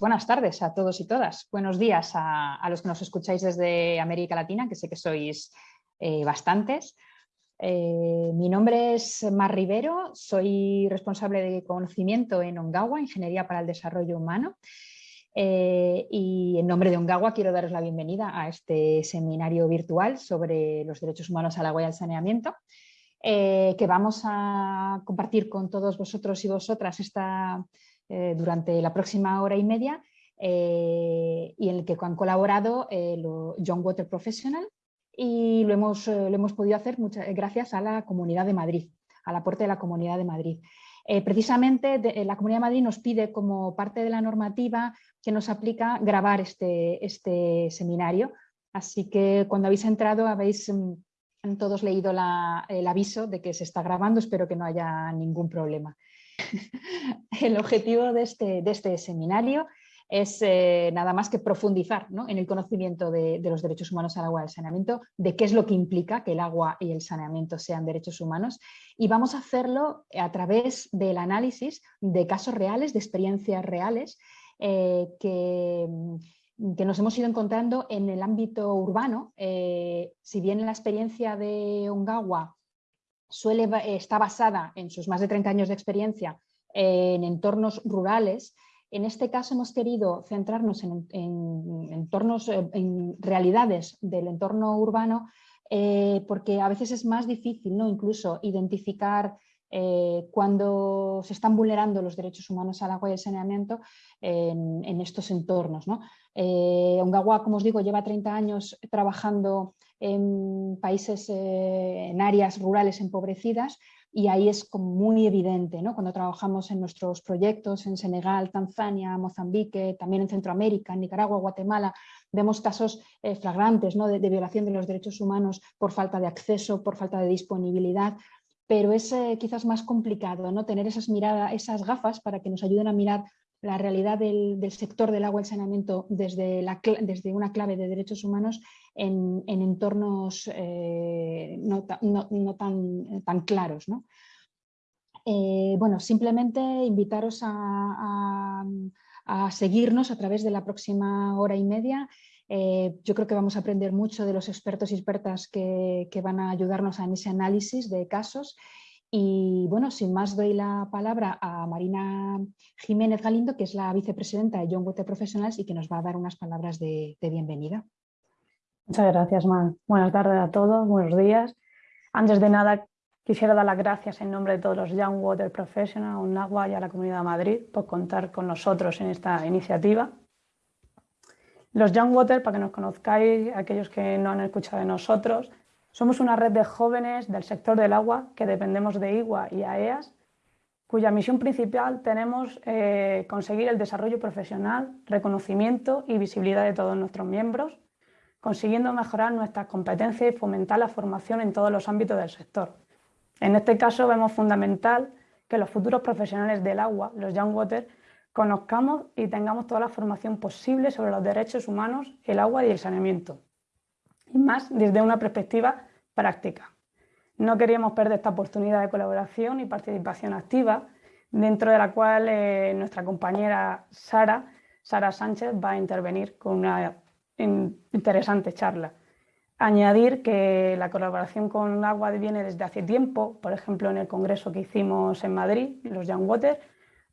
buenas tardes a todos y todas. Buenos días a, los que nos escucháis desde América Latina, que sé que sois eh, bastantes. Eh, mi nombre es Mar Rivero, soy responsable de conocimiento en Ongawa, Ingeniería para el Desarrollo Humano. Eh, y en nombre de Ongawa quiero daros la bienvenida a este seminario virtual sobre los derechos humanos al agua y al saneamiento, que vamos a compartir con todos vosotros y vosotras esta, eh, durante la próxima hora y media eh, y en el que han colaborado eh, John Water Professional y lo hemos, lo hemos podido hacer muchas, gracias a la Comunidad de Madrid, al aporte de la Comunidad de Madrid. precisamente la Comunidad de Madrid nos pide como parte de la normativa que nos aplica grabar este, este seminario, así que cuando habéis entrado habéis mm, todos leído el aviso de que se está grabando, espero que no haya ningún problema. el objetivo de este, de este seminario es eh, nada más que profundizar en el conocimiento de, los derechos humanos al agua y al saneamiento, de qué es lo que implica que el agua y el saneamiento sean derechos humanos y vamos a hacerlo a través del análisis de casos reales, de experiencias reales eh, que, que, nos hemos ido encontrando en el ámbito urbano. Eh, si bien la experiencia de Ongawa suele, está basada en sus más de 30 años de experiencia en entornos rurales. En este caso hemos querido centrarnos en, entornos, eh, en realidades del entorno urbano eh, porque a veces es más difícil ¿no? incluso identificar eh, cuando se están vulnerando los derechos humanos al agua y al saneamiento en, estos entornos. ¿no? Ongawa, como os digo, lleva 30 años trabajando en países, eh, en áreas rurales empobrecidas y ahí es como muy evidente, ¿no? cuando trabajamos en nuestros proyectos en Senegal, Tanzania, Mozambique, también en Centroamérica, en Nicaragua, Guatemala, vemos casos eh, flagrantes ¿no? de, violación de los derechos humanos por falta de acceso, por falta de disponibilidad, pero es eh, quizás más complicado ¿no? tener esas miradas, esas gafas para que nos ayuden a mirar la realidad del, sector del agua y el saneamiento desde, una clave de derechos humanos en, entornos eh, no, tan, claros. Eh, bueno, simplemente invitaros a, seguirnos a través de la próxima hora y media. Eh, yo creo que vamos a aprender mucho de los expertos y expertas que van a ayudarnos en ese análisis de casos y bueno, sin más doy la palabra a Marina Jiménez Galindo, que es la vicepresidenta de John Water Professionals y que nos va a dar unas palabras de, bienvenida. Muchas gracias, Man. Buenas tardes a todos, buenos días. Antes de nada, quisiera dar las gracias en nombre de todos los Young Water Professionals, UNAGUA y a la Comunidad de Madrid por contar con nosotros en esta iniciativa. Los Young Water, para que nos conozcáis, aquellos que no han escuchado de nosotros, somos una red de jóvenes del sector del agua que dependemos de IGUA y AEAS, cuya misión principal tenemos eh, conseguir el desarrollo profesional, reconocimiento y visibilidad de todos nuestros miembros, consiguiendo mejorar nuestras competencias y fomentar la formación en todos los ámbitos del sector. En este caso vemos fundamental que los futuros profesionales del agua, los Young Water, conozcamos y tengamos toda la formación posible sobre los derechos humanos, el agua y el saneamiento y más desde una perspectiva práctica. No queríamos perder esta oportunidad de colaboración y participación activa, dentro de la cual eh, nuestra compañera Sara, Sara Sánchez, va a intervenir con una interesante charla. Añadir que la colaboración con Agua viene desde hace tiempo, por ejemplo en el congreso que hicimos en Madrid, los Young Water,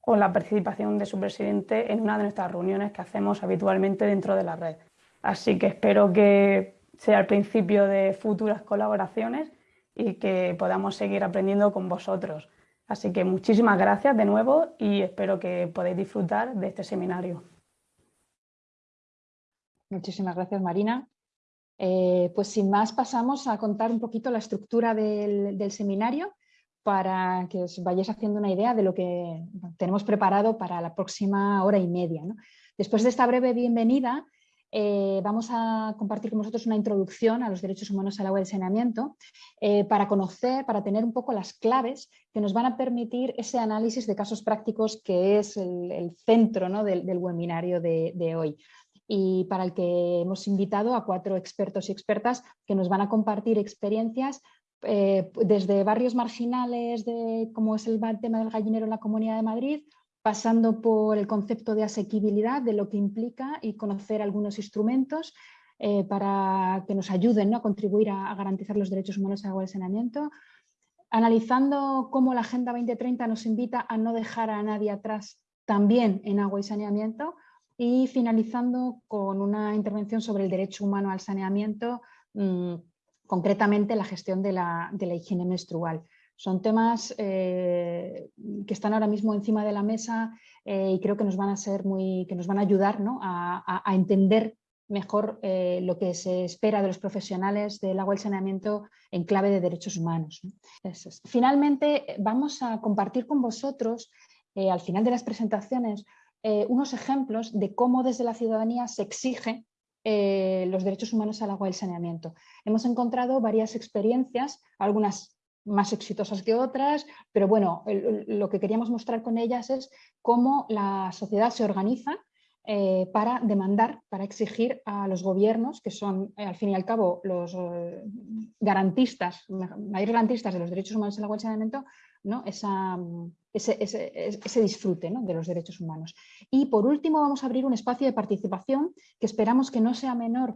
o la participación de su presidente en una de nuestras reuniones que hacemos habitualmente dentro de la red. Así que espero que sea el principio de futuras colaboraciones y que podamos seguir aprendiendo con vosotros. Así que muchísimas gracias de nuevo y espero que podáis disfrutar de este seminario. Muchísimas gracias Marina. Eh, pues sin más pasamos a contar un poquito la estructura del, seminario para que os vayáis haciendo una idea de lo que tenemos preparado para la próxima hora y media. Después de esta breve bienvenida, eh, vamos a compartir con vosotros una introducción a los derechos humanos al agua y al saneamiento eh, para conocer, para tener un poco las claves que nos van a permitir ese análisis de casos prácticos que es el, centro del, webinario de, hoy. Y para el que hemos invitado a cuatro expertos y expertas que nos van a compartir experiencias eh, desde barrios marginales, de, como es el tema del gallinero en la Comunidad de Madrid, pasando por el concepto de asequibilidad, de lo que implica y conocer algunos instrumentos eh, para que nos ayuden a contribuir a, garantizar los derechos humanos a agua y saneamiento, analizando cómo la Agenda 2030 nos invita a no dejar a nadie atrás también en agua y saneamiento y finalizando con una intervención sobre el derecho humano al saneamiento, mm, concretamente la gestión de la, higiene menstrual. Son temas eh, que están ahora mismo encima de la mesa eh, y creo que nos van a ser muy, que nos van a ayudar a, entender mejor eh, lo que se espera de los profesionales del agua y el saneamiento en clave de derechos humanos. Finalmente, vamos a compartir con vosotros, al final de las presentaciones, unos ejemplos de cómo desde la ciudadanía se exige eh, los derechos humanos al agua y el saneamiento. Hemos encontrado varias experiencias, algunas más exitosas que otras, pero bueno, lo que queríamos mostrar con ellas es cómo la sociedad se organiza eh, para demandar, para exigir a los gobiernos, que son eh, al fin y al cabo los garantistas, mayores garantistas de los derechos humanos al agua y el saneamiento, ¿no? Esa, ese, disfrute de los derechos humanos. Y por último vamos a abrir un espacio de participación que esperamos que no sea menor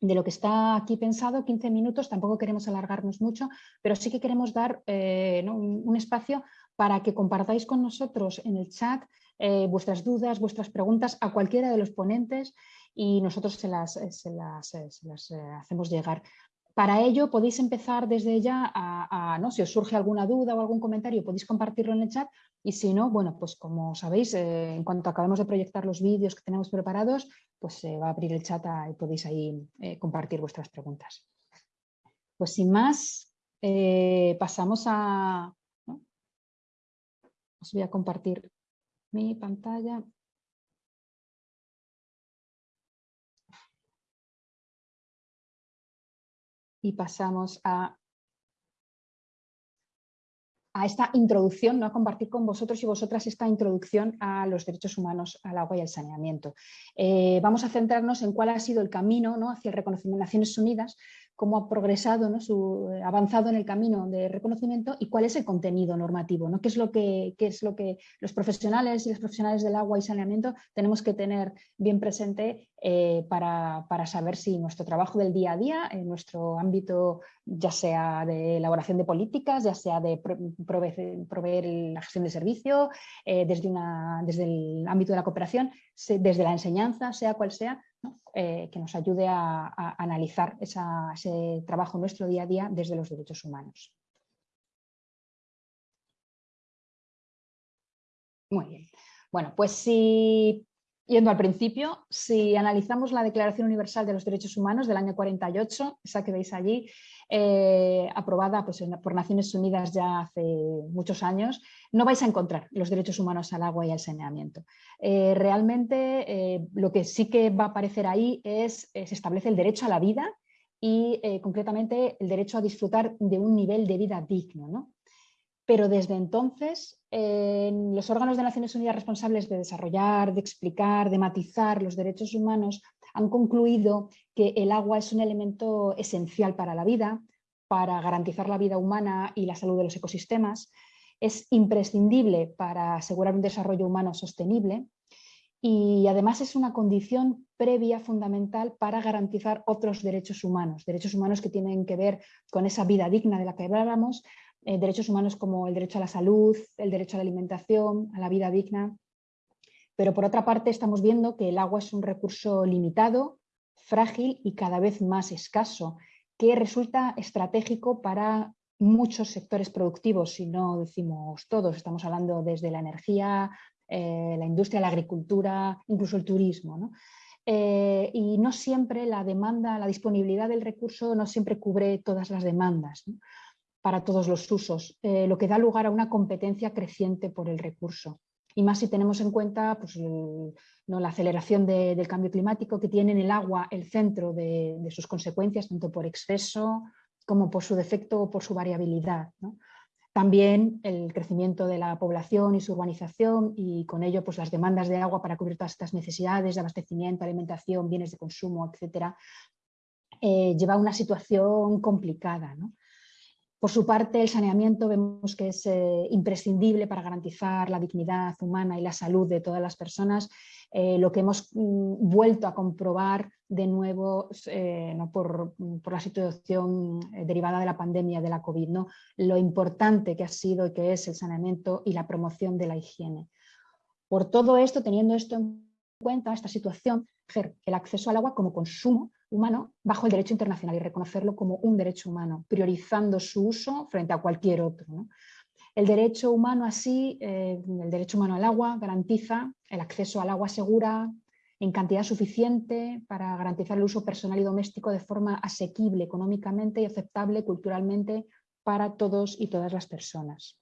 de lo que está aquí pensado, 15 minutos, tampoco queremos alargarnos mucho, pero sí que queremos dar eh, un, espacio para que compartáis con nosotros en el chat eh, vuestras dudas, vuestras preguntas a cualquiera de los ponentes y nosotros se las, eh, hacemos llegar. Para ello podéis empezar desde ya a, ¿no? si os surge alguna duda o algún comentario podéis compartirlo en el chat y si no, bueno, pues como sabéis, eh, en cuanto acabemos de proyectar los vídeos que tenemos preparados, pues se va a abrir el chat y podéis ahí eh, compartir vuestras preguntas. Pues sin más, eh, pasamos a... Os voy a compartir mi pantalla. y pasamos a, a esta introducción, ¿no? a compartir con vosotros y vosotras esta introducción a los derechos humanos, al agua y al saneamiento. Eh, vamos a centrarnos en cuál ha sido el camino ¿no? hacia el reconocimiento de Naciones Unidas cómo ha progresado, ¿no? Su, eh, avanzado en el camino de reconocimiento y cuál es el contenido normativo, ¿no? qué, es lo que, es lo que los profesionales y los profesionales del agua y saneamiento tenemos que tener bien presente eh, para, saber si nuestro trabajo del día a día, en nuestro ámbito ya sea de elaboración de políticas, ya sea de proveer, la gestión de servicio, eh, desde, una, desde el ámbito de la cooperación, desde la enseñanza, sea cual sea, eh, que nos ayude a, analizar ese trabajo nuestro día a día desde los derechos humanos. Muy bien. Bueno, pues si Yendo al principio, si analizamos la Declaración Universal de los Derechos Humanos del año 48, esa que veis allí, eh, aprobada pues, por Naciones Unidas ya hace muchos años, no vais a encontrar los derechos humanos al agua y al saneamiento. Eh, realmente eh, lo que sí que va a aparecer ahí es, se establece el derecho a la vida y concretamente el derecho a disfrutar de un nivel de vida digno. ¿no? Pero desde entonces los órganos de Naciones Unidas responsables de desarrollar, de explicar, de matizar los derechos humanos han concluido que el agua es un elemento esencial para la vida, para garantizar la vida humana y la salud de los ecosistemas, es imprescindible para asegurar un desarrollo humano sostenible y además es una condición previa fundamental para garantizar otros derechos humanos, derechos humanos que tienen que ver con esa vida digna de la que hablábamos, eh, derechos humanos como el derecho a la salud, el derecho a la alimentación, a la vida digna. Pero por otra parte estamos viendo que el agua es un recurso limitado, frágil y cada vez más escaso, que resulta estratégico para muchos sectores productivos, si no decimos todos, estamos hablando desde la energía, eh, la industria, la agricultura, incluso el turismo. Eh, y no siempre la demanda, la disponibilidad del recurso no siempre cubre todas las demandas para todos los usos, eh, lo que da lugar a una competencia creciente por el recurso. Y más si tenemos en cuenta pues, ¿no? la aceleración del cambio climático que tiene en el agua el centro de, sus consecuencias, tanto por exceso como por su defecto o por su variabilidad. También el crecimiento de la población y su urbanización y con ello pues, las demandas de agua para cubrir todas estas necesidades de abastecimiento, alimentación, bienes de consumo, etc., eh, lleva a una situación complicada. ¿no? Por su parte, el saneamiento vemos que es eh, imprescindible para garantizar la dignidad humana y la salud de todas las personas, eh, lo que hemos mm, vuelto a comprobar de nuevo eh, ¿no? por, la situación derivada de la pandemia de la COVID, ¿no? lo importante que ha sido y que es el saneamiento y la promoción de la higiene. Por todo esto, teniendo esto en cuenta, esta situación, el acceso al agua como consumo humano bajo el derecho internacional y reconocerlo como un derecho humano, priorizando su uso frente a cualquier otro. El derecho humano así, eh, el derecho humano al agua, garantiza el acceso al agua segura en cantidad suficiente para garantizar el uso personal y doméstico de forma asequible económicamente y aceptable culturalmente para todos y todas las personas.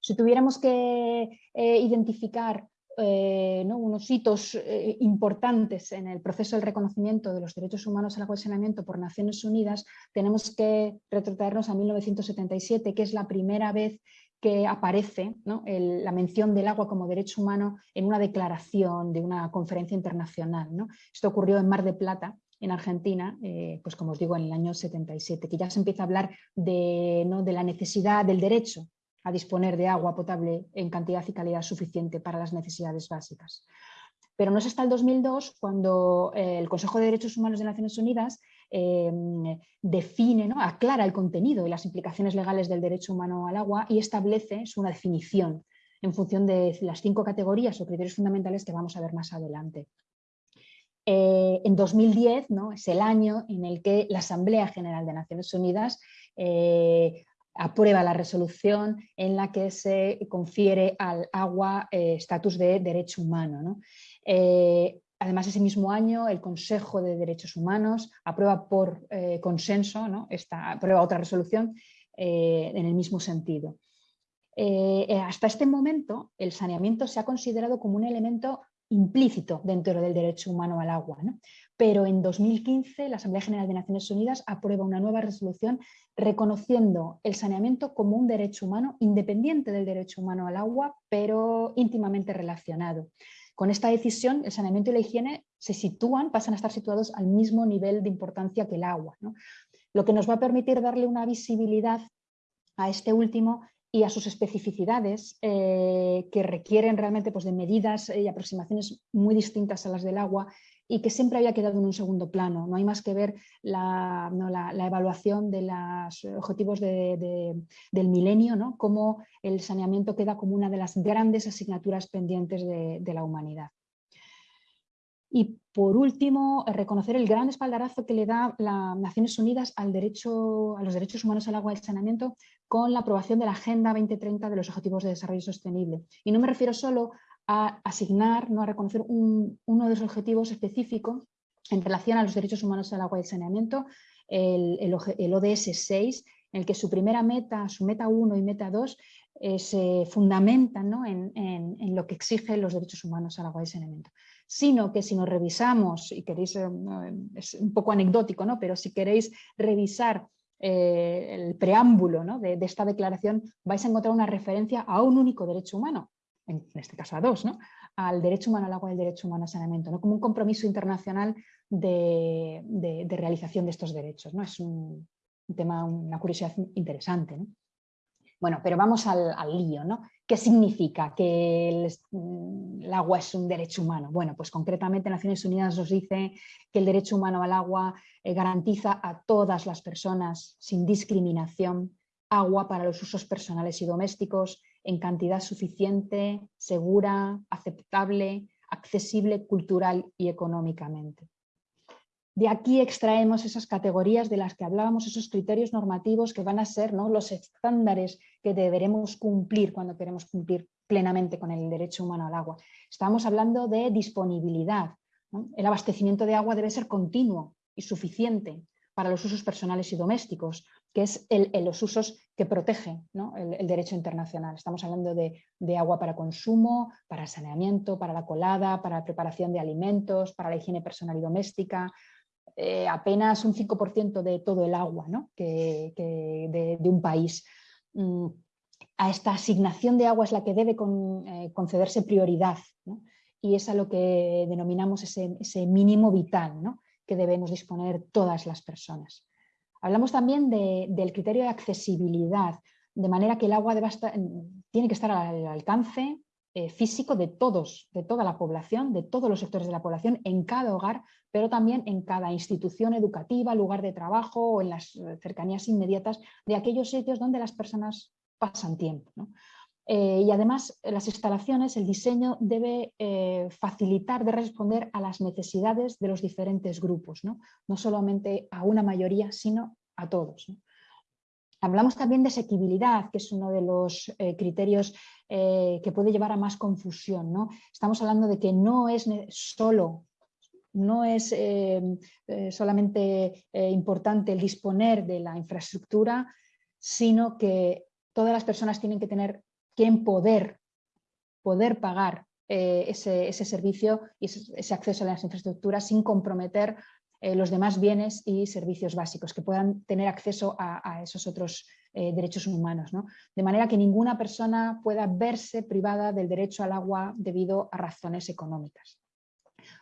Si tuviéramos que eh, identificar eh, unos hitos eh, importantes en el proceso del reconocimiento de los derechos humanos al saneamiento por Naciones Unidas, tenemos que retrotraernos a 1977, que es la primera vez que aparece la mención del agua como derecho humano en una declaración de una conferencia internacional. Esto ocurrió en Mar de Plata, en Argentina, eh, pues como os digo, en el año 77, que ya se empieza a hablar de, de la necesidad del derecho a disponer de agua potable en cantidad y calidad suficiente para las necesidades básicas. Pero no es hasta el 2002 cuando eh, el Consejo de Derechos Humanos de Naciones Unidas em, define, ¿no? aclara el contenido y las implicaciones legales del derecho humano al agua y establece una definición en función de las cinco categorías o criterios fundamentales que vamos a ver más adelante. Eh, en 2010 ¿no? es el año en el que la Asamblea General de Naciones Unidas eh, aprueba la resolución en la que se confiere al agua eh, estatus de derecho humano. Eh, además, ese mismo año el Consejo de Derechos Humanos aprueba por eh, consenso, ¿no? Esta, aprueba otra resolución en el mismo sentido. hasta este momento el saneamiento se ha considerado como un elemento implícito dentro del derecho humano al agua. Pero en 2015 la Asamblea General de Naciones Unidas aprueba una nueva resolución reconociendo el saneamiento como un derecho humano independiente del derecho humano al agua, pero íntimamente relacionado. Con esta decisión, el saneamiento y la higiene se sitúan, pasan a estar situados al mismo nivel de importancia que el agua, lo que nos va a permitir darle una visibilidad a este último y a sus especificidades eh, que requieren realmente pues, de medidas y aproximaciones muy distintas a las del agua y que siempre había quedado en un segundo plano. No hay más que ver la, evaluación de los objetivos del milenio, ¿no? cómo el saneamiento queda como una de las grandes asignaturas pendientes de, la humanidad. Y por último, reconocer el gran espaldarazo que le da las Naciones Unidas al derecho, a los derechos humanos al agua y al saneamiento con la aprobación de la Agenda 2030 de los Objetivos de Desarrollo Sostenible. Y no me refiero solo a asignar, ¿no? a reconocer uno de los objetivos específicos en relación a los derechos humanos al agua y al saneamiento, el, ODS 6, en el que su primera meta, su meta 1 y meta 2 eh, se fundamentan en, lo que exigen los derechos humanos al agua y saneamiento. Sino que si nos revisamos, y queréis, eh, es un poco anecdótico, ¿no? pero si queréis revisar eh, el preámbulo de, de, esta declaración, vais a encontrar una referencia a un único derecho humano, en este caso a dos, ¿no? al derecho humano al agua y al derecho humano al saneamiento, ¿no? como un compromiso internacional de, realización de estos derechos. ¿no? Es un, tema, una curiosidad interesante. Bueno, pero vamos al, lío. ¿no? ¿Qué significa que el, agua es un derecho humano? Bueno, pues concretamente Naciones Unidas nos dice que el derecho humano al agua eh, garantiza a todas las personas sin discriminación agua para los usos personales y domésticos, en cantidad suficiente, segura, aceptable, accesible cultural y económicamente. De aquí extraemos esas categorías de las que hablábamos, esos criterios normativos que van a ser ¿no? los estándares que deberemos cumplir cuando queremos cumplir plenamente con el derecho humano al agua. Estamos hablando de disponibilidad. El abastecimiento de agua debe ser continuo y suficiente para los usos personales y domésticos, que es el, los usos que protege el, derecho internacional. Estamos hablando de, agua para consumo, para saneamiento, para la colada, para preparación de alimentos, para la higiene personal y doméstica, eh, apenas un 5% de todo el agua que, de, un país. Mm, a esta asignación de agua es la que debe eh, concederse prioridad y es a lo que denominamos ese, ese mínimo vital que debemos disponer todas las personas. Hablamos también del criterio de accesibilidad, de manera que el agua tiene que estar al alcance eh, físico de todos, de toda la población, de todos los sectores de la población, en cada hogar, pero también en cada institución educativa, lugar de trabajo o en las eh, cercanías inmediatas de aquellos sitios donde las personas pasan tiempo. Eh, y además las instalaciones, el diseño debe facilitar, de responder a las necesidades de los diferentes grupos, no solamente a una mayoría, sino a todos. Hablamos también de asequibilidad, que es uno de los eh, criterios eh, que puede llevar a más confusión. ¿no? Estamos hablando de que no es solo no es eh, solamente importante el disponer de la infraestructura, sino que todas las personas tienen que tener quien poder, poder pagar ese, ese, servicio y ese, acceso a las infraestructuras sin comprometer eh, los demás bienes y servicios básicos, que puedan tener acceso a, esos otros eh, derechos humanos. De manera que ninguna persona pueda verse privada del derecho al agua debido a razones económicas.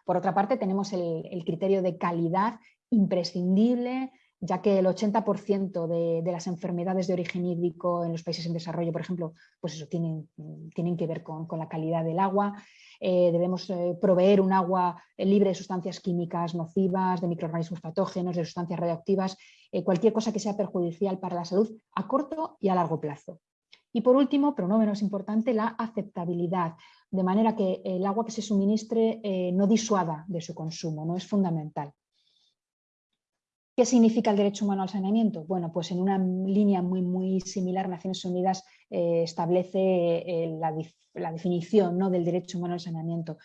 Por otra parte, tenemos el criterio de calidad imprescindible ya que el 80% de, las enfermedades de origen hídrico en los países en desarrollo, por ejemplo, pues eso, tienen, tienen que ver con, la calidad del agua. Eh, debemos eh, proveer un agua libre de sustancias químicas nocivas, de microorganismos patógenos, de sustancias radioactivas, eh, cualquier cosa que sea perjudicial para la salud a corto y a largo plazo. Y por último, pero no menos importante, la aceptabilidad, de manera que el agua que se suministre no disuada de su consumo, no es fundamental. ¿Qué significa el derecho humano al saneamiento? Bueno, pues en una línea muy, muy similar, Naciones Unidas eh, establece eh, la, definición ¿no? del derecho humano al saneamiento.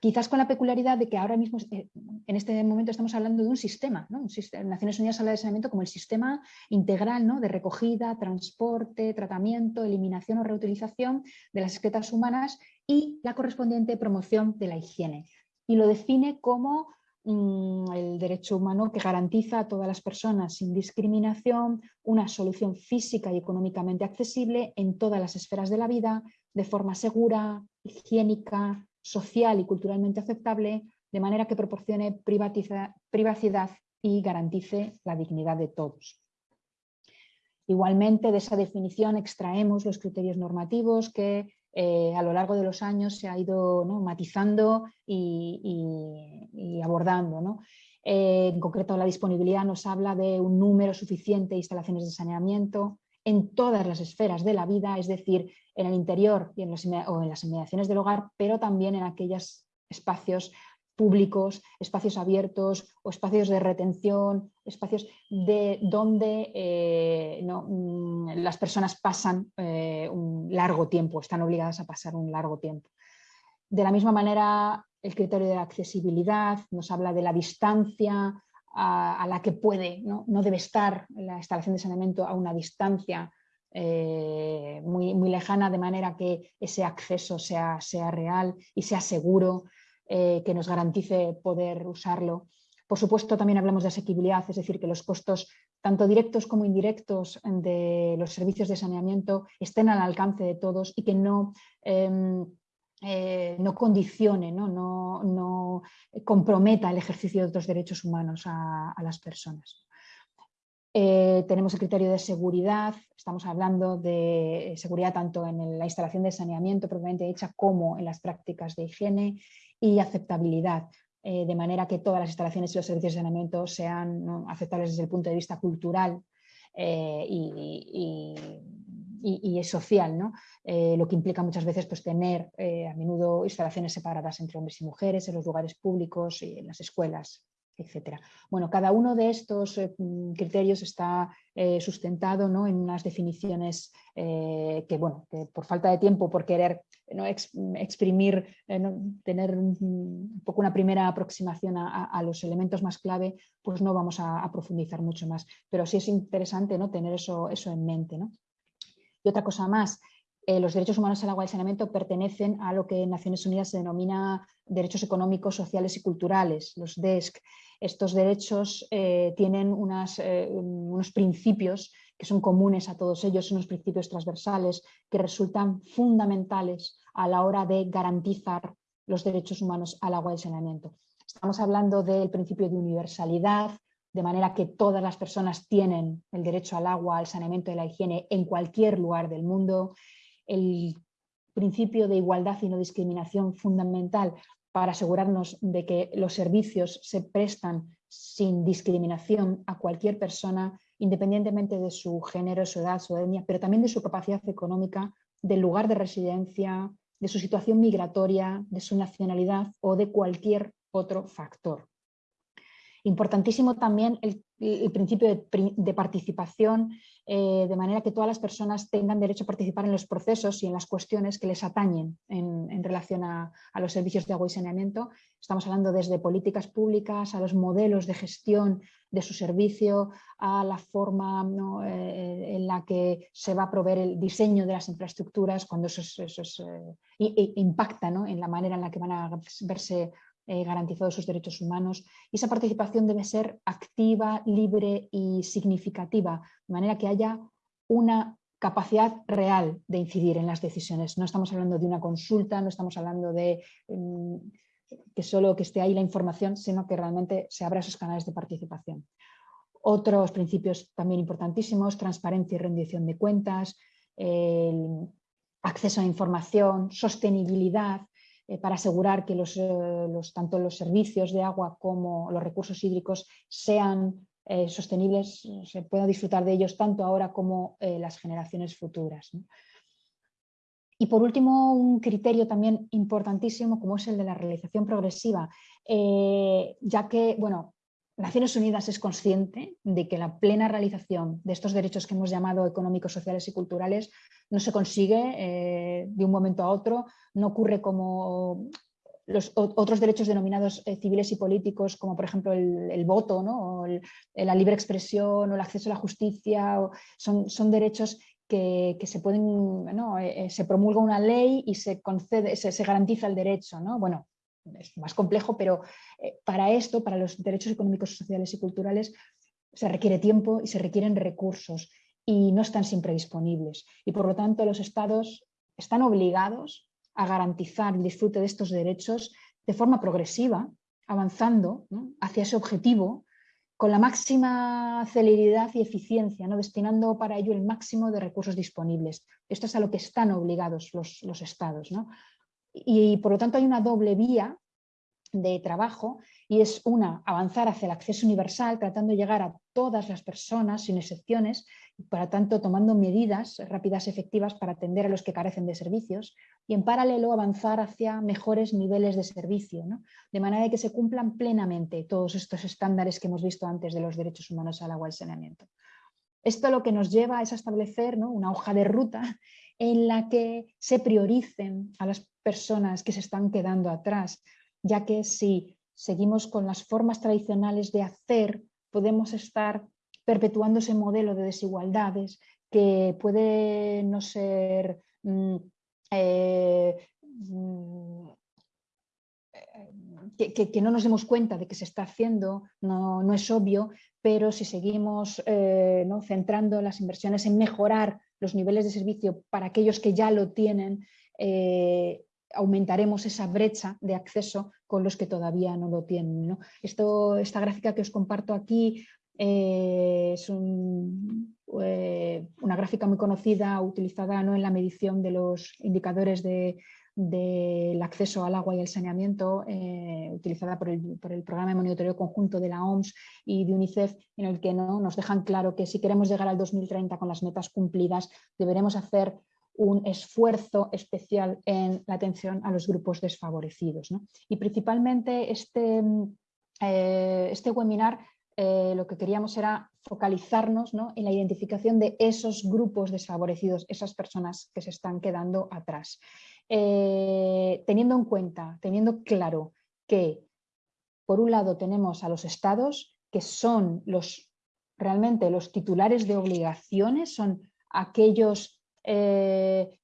Quizás con la peculiaridad de que ahora mismo, eh, en este momento, estamos hablando de un sistema. ¿no? Naciones Unidas habla de saneamiento como el sistema integral ¿no? de recogida, transporte, tratamiento, eliminación o reutilización de las excretas humanas y la correspondiente promoción de la higiene. Y lo define como el derecho humano que garantiza a todas las personas sin discriminación una solución física y económicamente accesible en todas las esferas de la vida, de forma segura, higiénica, social y culturalmente aceptable, de manera que proporcione privacidad y garantice la dignidad de todos. Igualmente, de esa definición extraemos los criterios normativos que eh, a lo largo de los años se ha ido matizando y, abordando. Eh, en concreto, la disponibilidad nos habla de un número suficiente de instalaciones de saneamiento en todas las esferas de la vida, es decir, en el interior y en o en las inmediaciones del hogar, pero también en aquellos espacios públicos, espacios abiertos o espacios de retención, espacios de donde eh, mm, las personas pasan eh, un largo tiempo, están obligadas a pasar un largo tiempo. De la misma manera, el criterio de accesibilidad nos habla de la distancia a, la que puede, ¿no? debe estar la instalación de saneamiento a una distancia eh, muy, lejana, de manera que ese acceso sea real y sea seguro. Eh, que nos garantice poder usarlo. Por supuesto, también hablamos de asequibilidad, es decir, que los costos tanto directos como indirectos de los servicios de saneamiento estén al alcance de todos y que no, em, eh, no condicione, ¿no? No, comprometa el ejercicio de otros derechos humanos a, las personas. Eh, tenemos el criterio de seguridad, estamos hablando de seguridad tanto en la instalación de saneamiento propiamente hecha como en las prácticas de higiene y aceptabilidad, eh, de manera que todas las instalaciones y los servicios de saneamiento sean aceptables desde el punto de vista cultural eh, y, social, ¿no? Eh, lo que implica muchas veces pues, tener a menudo instalaciones separadas entre hombres y mujeres en los lugares públicos y en las escuelas, etcétera. Bueno, cada uno de estos criterios está sustentado ¿no? en unas definiciones que, bueno, por falta de tiempo, por querer ¿no? exprimir, tener un poco una primera aproximación a, los elementos más clave, pues no vamos a, profundizar mucho más. Pero sí es interesante ¿no? tener eso, eso en mente. ¿no? Y otra cosa más, eh, los derechos humanos al agua y saneamiento pertenecen a lo que en Naciones Unidas se denomina derechos económicos, sociales y culturales, los DESC. Estos derechos eh, tienen eh, unos principios que son comunes a todos ellos, unos principios transversales que resultan fundamentales a la hora de garantizar los derechos humanos al agua y saneamiento. Estamos hablando del principio de universalidad, de manera que todas las personas tienen el derecho al agua, al saneamiento y la higiene en cualquier lugar del mundo, el principio de igualdad y no discriminación fundamental para asegurarnos de que los servicios se prestan sin discriminación a cualquier persona, independientemente de su género, su edad, su etnia, pero también de su capacidad económica, del lugar de residencia, de su situación migratoria, de su nacionalidad o de cualquier otro factor. Importantísimo también el, principio de, participación, eh, de manera que todas las personas tengan derecho a participar en los procesos y en las cuestiones que les atañen en, relación a, los servicios de agua y saneamiento. Estamos hablando desde políticas públicas, a los modelos de gestión de su servicio, a la forma eh, en la que se va a proveer el diseño de las infraestructuras, cuando eso, eh, impacta en la manera en la que van a verse eh, garantizados sus derechos humanos y esa participación debe ser activa, libre y significativa, de manera que haya una capacidad real de incidir en las decisiones. No estamos hablando de una consulta, no estamos hablando de mm, que solo que esté ahí la información, sino que realmente se abra esos canales de participación. Otros principios también importantísimos, transparencia y rendición de cuentas, acceso a información, sostenibilidad, eh, para asegurar que eh, los, tanto los servicios de agua como los recursos hídricos sean eh, sostenibles, se pueda disfrutar de ellos tanto ahora como las generaciones futuras. Y por último, un criterio también importantísimo como es el de la realización progresiva, ya que, bueno, Naciones Unidas es consciente de que la plena realización de estos derechos que hemos llamado económicos, sociales y culturales no se consigue eh, de un momento a otro, no ocurre como los otros derechos denominados eh, civiles y políticos, como por ejemplo el, voto, o la libre expresión o el acceso a la justicia, son, son derechos que, se pueden, eh, se promulga una ley y se concede, se, garantiza el derecho. ¿no? Bueno, es más complejo, pero para esto, para los derechos económicos, sociales y culturales, se requiere tiempo y se requieren recursos y no están siempre disponibles. Y por lo tanto los estados están obligados a garantizar el disfrute de estos derechos de forma progresiva, avanzando hacia ese objetivo con la máxima celeridad y eficiencia, ¿no? destinando para ello el máximo de recursos disponibles. Esto es a lo que están obligados los, los estados. Y, y por lo tanto hay una doble vía de trabajo y es una, avanzar hacia el acceso universal, tratando de llegar a todas las personas sin excepciones para tanto tomando medidas rápidas y efectivas para atender a los que carecen de servicios y en paralelo avanzar hacia mejores niveles de servicio, de manera que se cumplan plenamente todos estos estándares que hemos visto antes de los derechos humanos al agua y saneamiento. Esto lo que nos lleva es a establecer una hoja de ruta en la que se prioricen a las personas que se están quedando atrás, ya que si seguimos con las formas tradicionales de hacer, podemos estar perpetuando ese modelo de desigualdades que puede no ser mm, eh, mm, que, no nos demos cuenta de que se está haciendo, no, es obvio, pero si seguimos eh, ¿no? centrando las inversiones en mejorar los niveles de servicio para aquellos que ya lo tienen, eh, aumentaremos esa brecha de acceso con los que todavía no lo tienen. Esto, esta gráfica que os comparto aquí eh, es eh, una gráfica muy conocida, utilizada ¿no? en la medición de los indicadores del acceso al agua y al saneamiento, eh, utilizada por el, programa de monitoreo conjunto de la OMS y de UNICEF, en el que ¿no? nos dejan claro que si queremos llegar al 2030 con las metas cumplidas, deberemos hacer un esfuerzo especial en la atención a los grupos desfavorecidos. Y principalmente este, este webinar eh, lo que queríamos era focalizarnos en la identificación de esos grupos desfavorecidos, esas personas que se están quedando atrás. Eh, teniendo en cuenta, teniendo claro que por un lado tenemos a los estados que son los realmente los titulares de obligaciones, son aquellos, eh,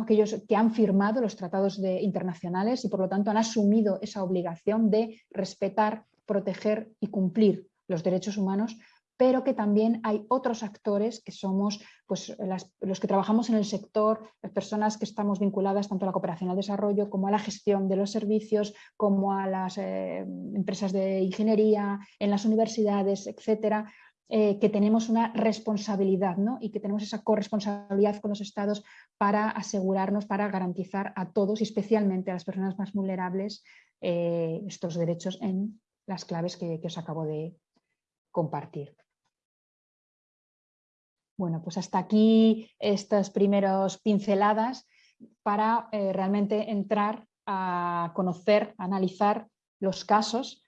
aquellos que han firmado los tratados internacionales y por lo tanto han asumido esa obligación de respetar, proteger y cumplir los derechos humanos, pero que también hay otros actores que somos pues, los que trabajamos en el sector, las personas que estamos vinculadas tanto a la cooperación al desarrollo como a la gestión de los servicios, como a las eh, empresas de ingeniería, en las universidades, etcétera, eh, que tenemos una responsabilidad y que tenemos esa corresponsabilidad con los estados para asegurarnos, para garantizar a todos especialmente a las personas más vulnerables eh, estos derechos en las claves que, os acabo de compartir. Bueno, pues hasta aquí estas primeras pinceladas para eh, realmente entrar a conocer, a analizar los casos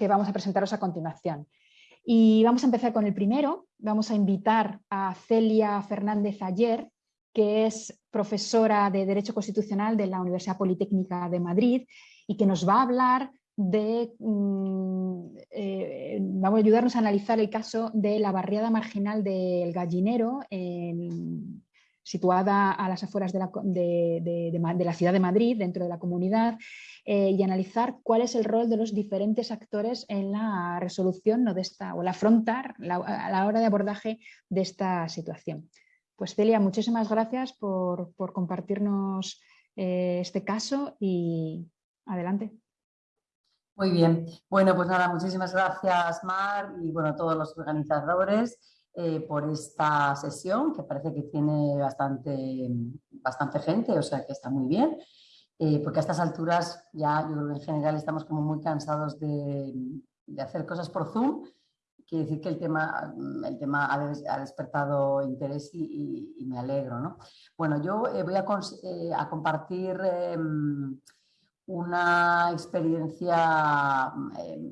que vamos a presentaros a continuación. Y vamos a empezar con el primero. Vamos a invitar a Celia Fernández Ayer, que es profesora de Derecho Constitucional de la Universidad Politécnica de Madrid y que nos va a hablar de, mm, eh, vamos a ayudarnos a analizar el caso de la barriada marginal del Gallinero, situada a las afueras de la, la, ciudad de Madrid, dentro de la comunidad, eh, y analizar cuál es el rol de los diferentes actores en la resolución de esta, o el afrontar a la hora de abordaje de esta situación. Pues Celia, muchísimas gracias por, compartirnos eh, este caso y adelante. Muy bien. Bueno, pues nada, muchísimas gracias Mar y bueno, a todos los organizadores eh, por esta sesión que parece que tiene bastante, bastante gente, o sea que está muy bien. Eh, porque a estas alturas ya yo creo que en general estamos como muy cansados de, hacer cosas por Zoom. Quiere decir que el tema, el tema ha, despertado interés y, me alegro. ¿no? Bueno, yo eh, voy a, compartir em, una experiencia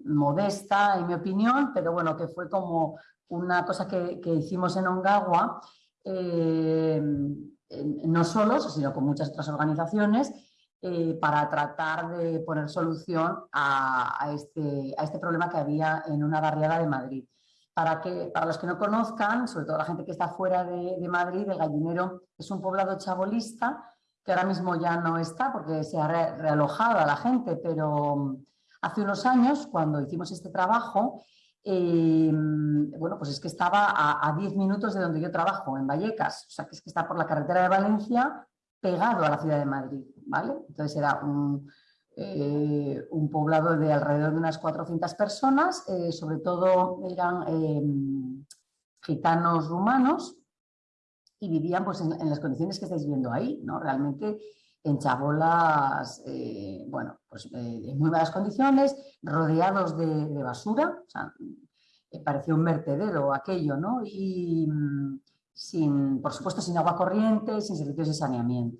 modesta, en mi opinión, pero bueno, que fue como una cosa que, que hicimos en Ongawa, no solos, sino con muchas otras organizaciones, eh, para tratar de poner solución a, este, a, este, problema que había en una barriada de Madrid. Para, que, para los que no conozcan, sobre todo la gente que está fuera de, Madrid, el Gallinero es un poblado chabolista que ahora mismo ya no está porque se ha realojado a la gente, pero mm, hace unos años, cuando hicimos este trabajo, eh, bueno, pues es que estaba a, a 10 minutos de donde yo trabajo, en Vallecas, o sea que es que está por la carretera de Valencia, pegado a la ciudad de Madrid. Entonces era eh, un, poblado de alrededor de unas 400 personas, eh, sobre todo eran gitanos rumanos y vivían pues, en, las condiciones que estáis viendo ahí, ¿no? Realmente en chabolas, bueno, pues en muy malas condiciones, rodeados de, basura, sea, parecía un vertedero aquello, ¿no? Y mm, sin, por supuesto, sin agua corriente, sin servicios de saneamiento.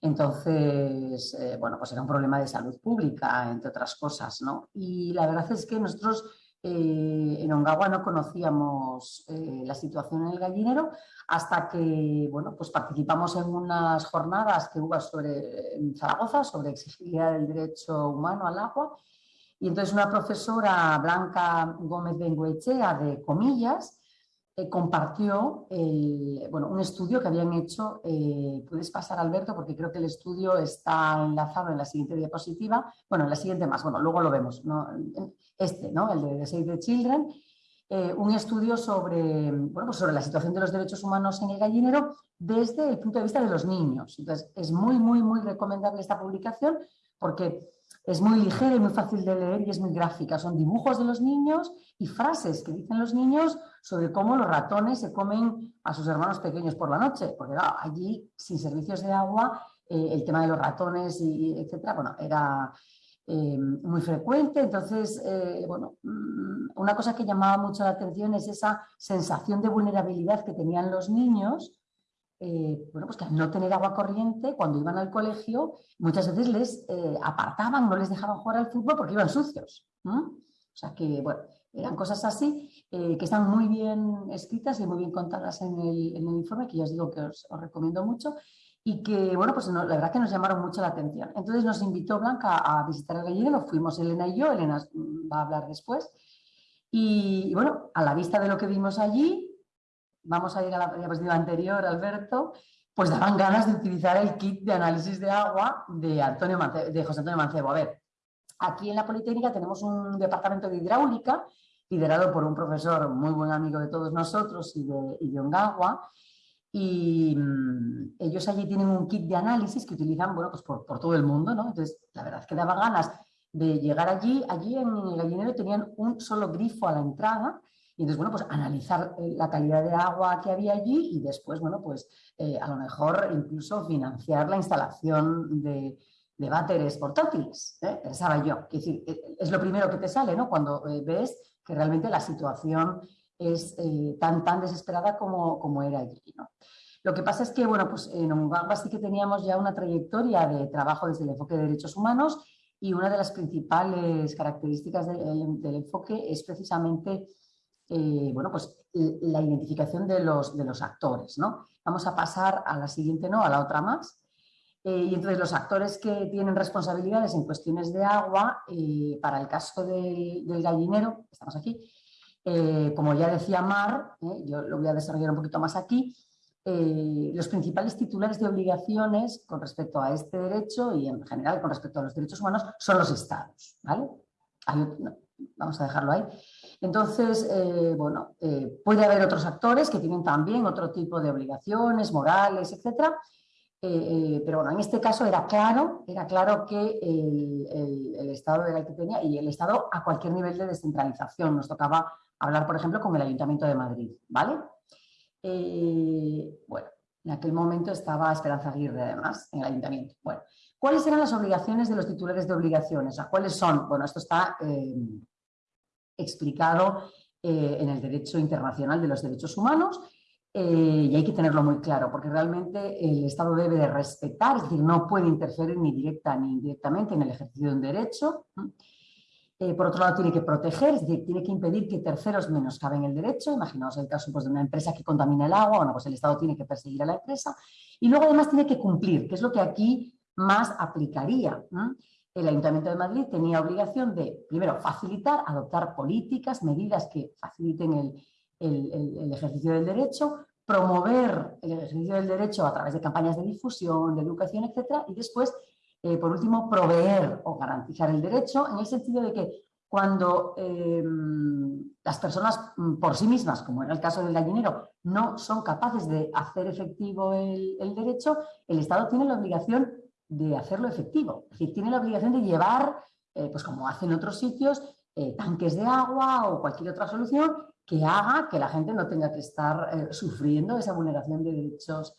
Entonces, eh, bueno, pues era un problema de salud pública, entre otras cosas, ¿no? Y la verdad es que nosotros eh, en Ongawa no conocíamos eh, la situación en el gallinero hasta que, bueno, pues participamos en unas jornadas que hubo sobre, en Zaragoza sobre exigibilidad del derecho humano al agua. Y entonces una profesora, Blanca Gómez Bengoechea, de Comillas, eh, compartió bueno, un estudio que habían hecho, eh, puedes pasar Alberto porque creo que el estudio está enlazado en la siguiente diapositiva, bueno, en la siguiente más, bueno, luego lo vemos, este, ¿no? el de Save the Children, eh, un estudio sobre, bueno, pues sobre la situación de los derechos humanos en el gallinero desde el punto de vista de los niños. Entonces, es muy, muy, muy recomendable esta publicación porque es muy ligera y muy fácil de leer y es muy gráfica. Son dibujos de los niños y frases que dicen los niños sobre cómo los ratones se comen a sus hermanos pequeños por la noche. Porque allí, sin servicios de agua, eh, el tema de los ratones, y, etcétera, bueno, era eh, muy frecuente. Entonces, eh, bueno, mm, una cosa que llamaba mucho la atención es esa sensación de vulnerabilidad que tenían los niños eh, bueno, pues que al no tener agua corriente, cuando iban al colegio, muchas veces les eh, apartaban, no les dejaban jugar al fútbol porque iban sucios. O sea que, bueno, eran cosas así eh, que están muy bien escritas y muy bien contadas en el, informe, que ya os digo que os, recomiendo mucho y que, bueno, pues la verdad que nos llamaron mucho la atención. Entonces nos invitó Blanca a visitar el gallinero, fuimos Elena y yo, Elena va a hablar después. y bueno, a la vista de lo que vimos allí, vamos a ir a la diapositiva anterior, Alberto, pues daban ganas de utilizar el kit de análisis de agua de, Antonio de José Antonio Mancebo. A ver, aquí en la Politécnica tenemos un departamento de hidráulica liderado por un profesor muy buen amigo de todos nosotros y de, y Ongawa, y mm, ellos allí tienen un kit de análisis que utilizan bueno, pues por, todo el mundo, ¿no? Entonces, la verdad es que daba ganas de llegar allí. Allí en el gallinero tenían un solo grifo a la entrada y entonces, bueno, pues analizar eh, la calidad de agua que había allí y después, bueno, pues eh, a lo mejor incluso financiar la instalación de, de váteres portátiles, ¿eh? pensaba yo. Es decir, es lo primero que te sale, ¿no? Cuando ves que realmente la situación es tan, tan desesperada como, como era allí, ¿no? Lo que pasa es que, bueno, pues en Ongagua sí que teníamos ya una trayectoria de trabajo desde el enfoque de derechos humanos y una de las principales características del, enfoque es precisamente eh, bueno, pues, la identificación de los, de los actores. ¿no? Vamos a pasar a la siguiente, no, a la otra más. Eh, y entonces los actores que tienen responsabilidades en cuestiones de agua, eh, para el caso del, del gallinero, estamos aquí, como ya decía Mar, yo lo voy a desarrollar un poquito más aquí, los principales titulares de obligaciones con respecto a este derecho y en general con respecto a los derechos humanos son los estados. ¿vale? vamos a dejarlo ahí. Entonces, eh, bueno, eh, puede haber otros actores que tienen también otro tipo de obligaciones morales, etcétera, pero bueno, en este caso era claro, era claro que el, Estado era el que tenía y el Estado a cualquier nivel de descentralización. Nos tocaba hablar, por ejemplo, con el Ayuntamiento de Madrid, ¿vale? Eh, bueno, en aquel momento estaba Esperanza Aguirre, además, en el ayuntamiento. Bueno, ¿cuáles eran las obligaciones de los titulares de obligaciones? ¿Cuáles son? Bueno, esto está eh, explicado eh, en el derecho internacional de los derechos humanos y hay que tenerlo muy claro, porque realmente el Estado debe de respetar, es decir, no puede interferir ni directa ni indirectamente en el ejercicio de un derecho. Eh, por otro lado, tiene que proteger, es decir, tiene que impedir que terceros menoscaben el derecho. Imaginaos el caso pues, de una empresa que contamina el agua, bueno, pues el Estado tiene que perseguir a la empresa. Y luego además tiene que cumplir, que es lo que aquí más aplicaría. El Ayuntamiento de Madrid tenía obligación de, primero, facilitar, adoptar políticas, medidas que faciliten el, ejercicio del derecho, promover el ejercicio del derecho a través de campañas de difusión, de educación, etcétera, y después eh, por último, proveer o garantizar el derecho, en el sentido de que cuando eh, las personas mm, por sí mismas, como era el caso del gallinero, no son capaces de hacer efectivo el, derecho, el Estado tiene la obligación de hacerlo efectivo. Es decir, tiene la obligación de llevar, eh, pues como hacen otros sitios, tanques de agua o cualquier otra solución que haga que la gente no tenga que estar sufriendo esa vulneración de derechos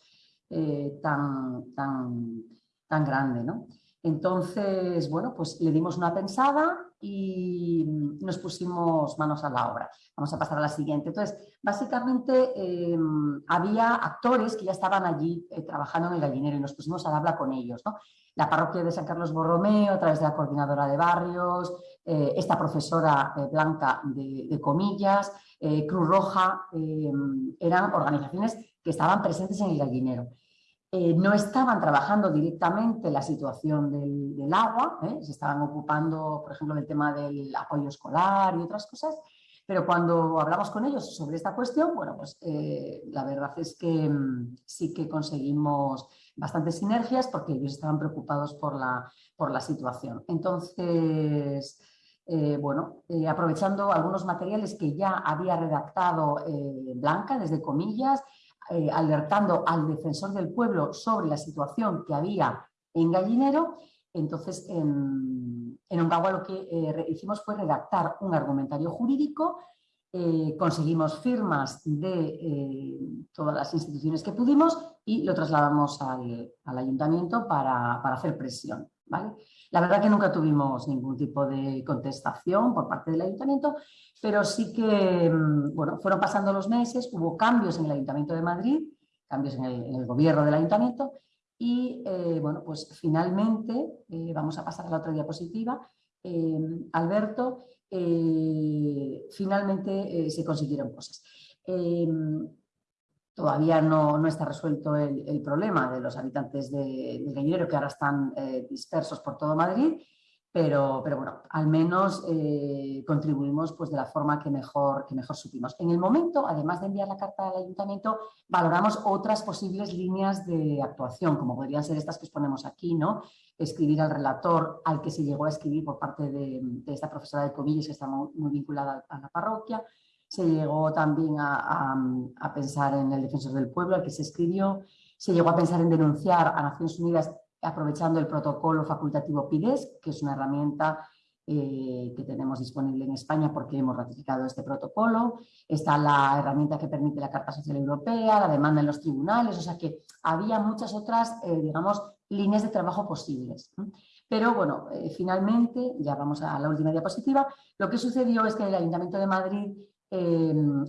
tan, tan, tan grande, ¿no? Entonces, bueno, pues le dimos una pensada y nos pusimos manos a la obra. Vamos a pasar a la siguiente. Entonces, básicamente em, había actores que ya estaban allí eh, trabajando en el gallinero y nos pusimos a hablar con ellos. ¿no? La parroquia de San Carlos Borromeo, a través de la coordinadora de barrios, eh, esta profesora eh, blanca de, comillas, Cruz Roja, eran organizaciones que estaban presentes en el gallinero. Eh, no estaban trabajando directamente la situación del, agua, ¿eh? se estaban ocupando, por ejemplo, del tema del apoyo escolar y otras cosas, pero cuando hablamos con ellos sobre esta cuestión, bueno, pues eh, la verdad es que mm, sí que conseguimos bastantes sinergias porque ellos estaban preocupados por la, por la situación. Entonces, bueno, aprovechando algunos materiales que ya había redactado Blanca, desde comillas, eh, alertando al defensor del pueblo sobre la situación que había en Gallinero. Entonces, en, en lo que eh, hicimos fue redactar un argumentario jurídico, eh, conseguimos firmas de todas las instituciones que pudimos y lo trasladamos al, ayuntamiento para, para, hacer presión. ¿vale? La verdad que nunca tuvimos ningún tipo de contestación por parte del ayuntamiento, pero sí que mm, bueno, fueron pasando los meses, hubo cambios en el Ayuntamiento de Madrid, cambios en el, gobierno del ayuntamiento y eh, bueno, pues finalmente, eh, vamos a pasar a la otra diapositiva, eh, Alberto, finalmente se consiguieron cosas. Todavía no, está resuelto el, problema de los habitantes de, del Gallinero que ahora están eh, dispersos por todo Madrid pero, bueno, al menos eh, contribuimos pues, de la forma que mejor, que mejor supimos. En el momento, además de enviar la carta al ayuntamiento, valoramos otras posibles líneas de actuación, como podrían ser estas que os ponemos aquí, ¿no? Escribir al relator al que se llegó a escribir por parte de, esta profesora de comillas que está muy, vinculada a la parroquia, se llegó también a, pensar en el defensor del pueblo al que se escribió, se llegó a pensar en denunciar a Naciones Unidas aprovechando el protocolo facultativo PIDES, que es una herramienta eh, que tenemos disponible en España porque hemos ratificado este protocolo. Está la herramienta que permite la Carta Social Europea, la demanda en los tribunales, o sea que había muchas otras, eh, digamos, líneas de trabajo posibles. Pero bueno, eh, finalmente, ya vamos a la última diapositiva, lo que sucedió es que el Ayuntamiento de Madrid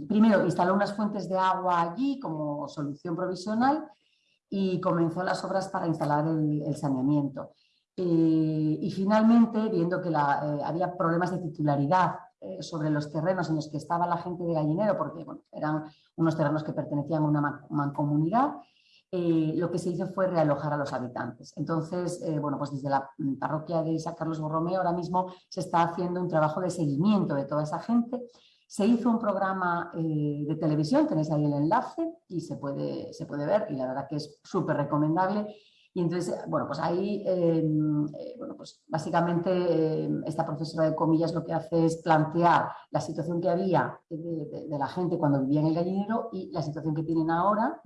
primero instaló unas fuentes de agua allí como solución provisional y comenzó las obras para instalar el, saneamiento. Eh, y finalmente, viendo que eh, había problemas de titularidad eh, sobre los terrenos en los que estaba la gente de Gallinero, porque eran unos terrenos que pertenecían a una mancomunidad, lo que se hizo fue realojar a los habitantes. Entonces, bueno, pues desde la parroquia de San Carlos Borromeo ahora mismo se está haciendo un trabajo de seguimiento de toda esa gente se hizo un programa eh, de televisión, tenéis ahí el enlace y se puede, se puede ver y la verdad que es súper recomendable. Y entonces, bueno, pues ahí, em, eh, bueno, pues básicamente em, esta profesora de comillas lo que hace es plantear la situación que había de, la gente cuando vivía en el gallinero y la situación que tienen ahora,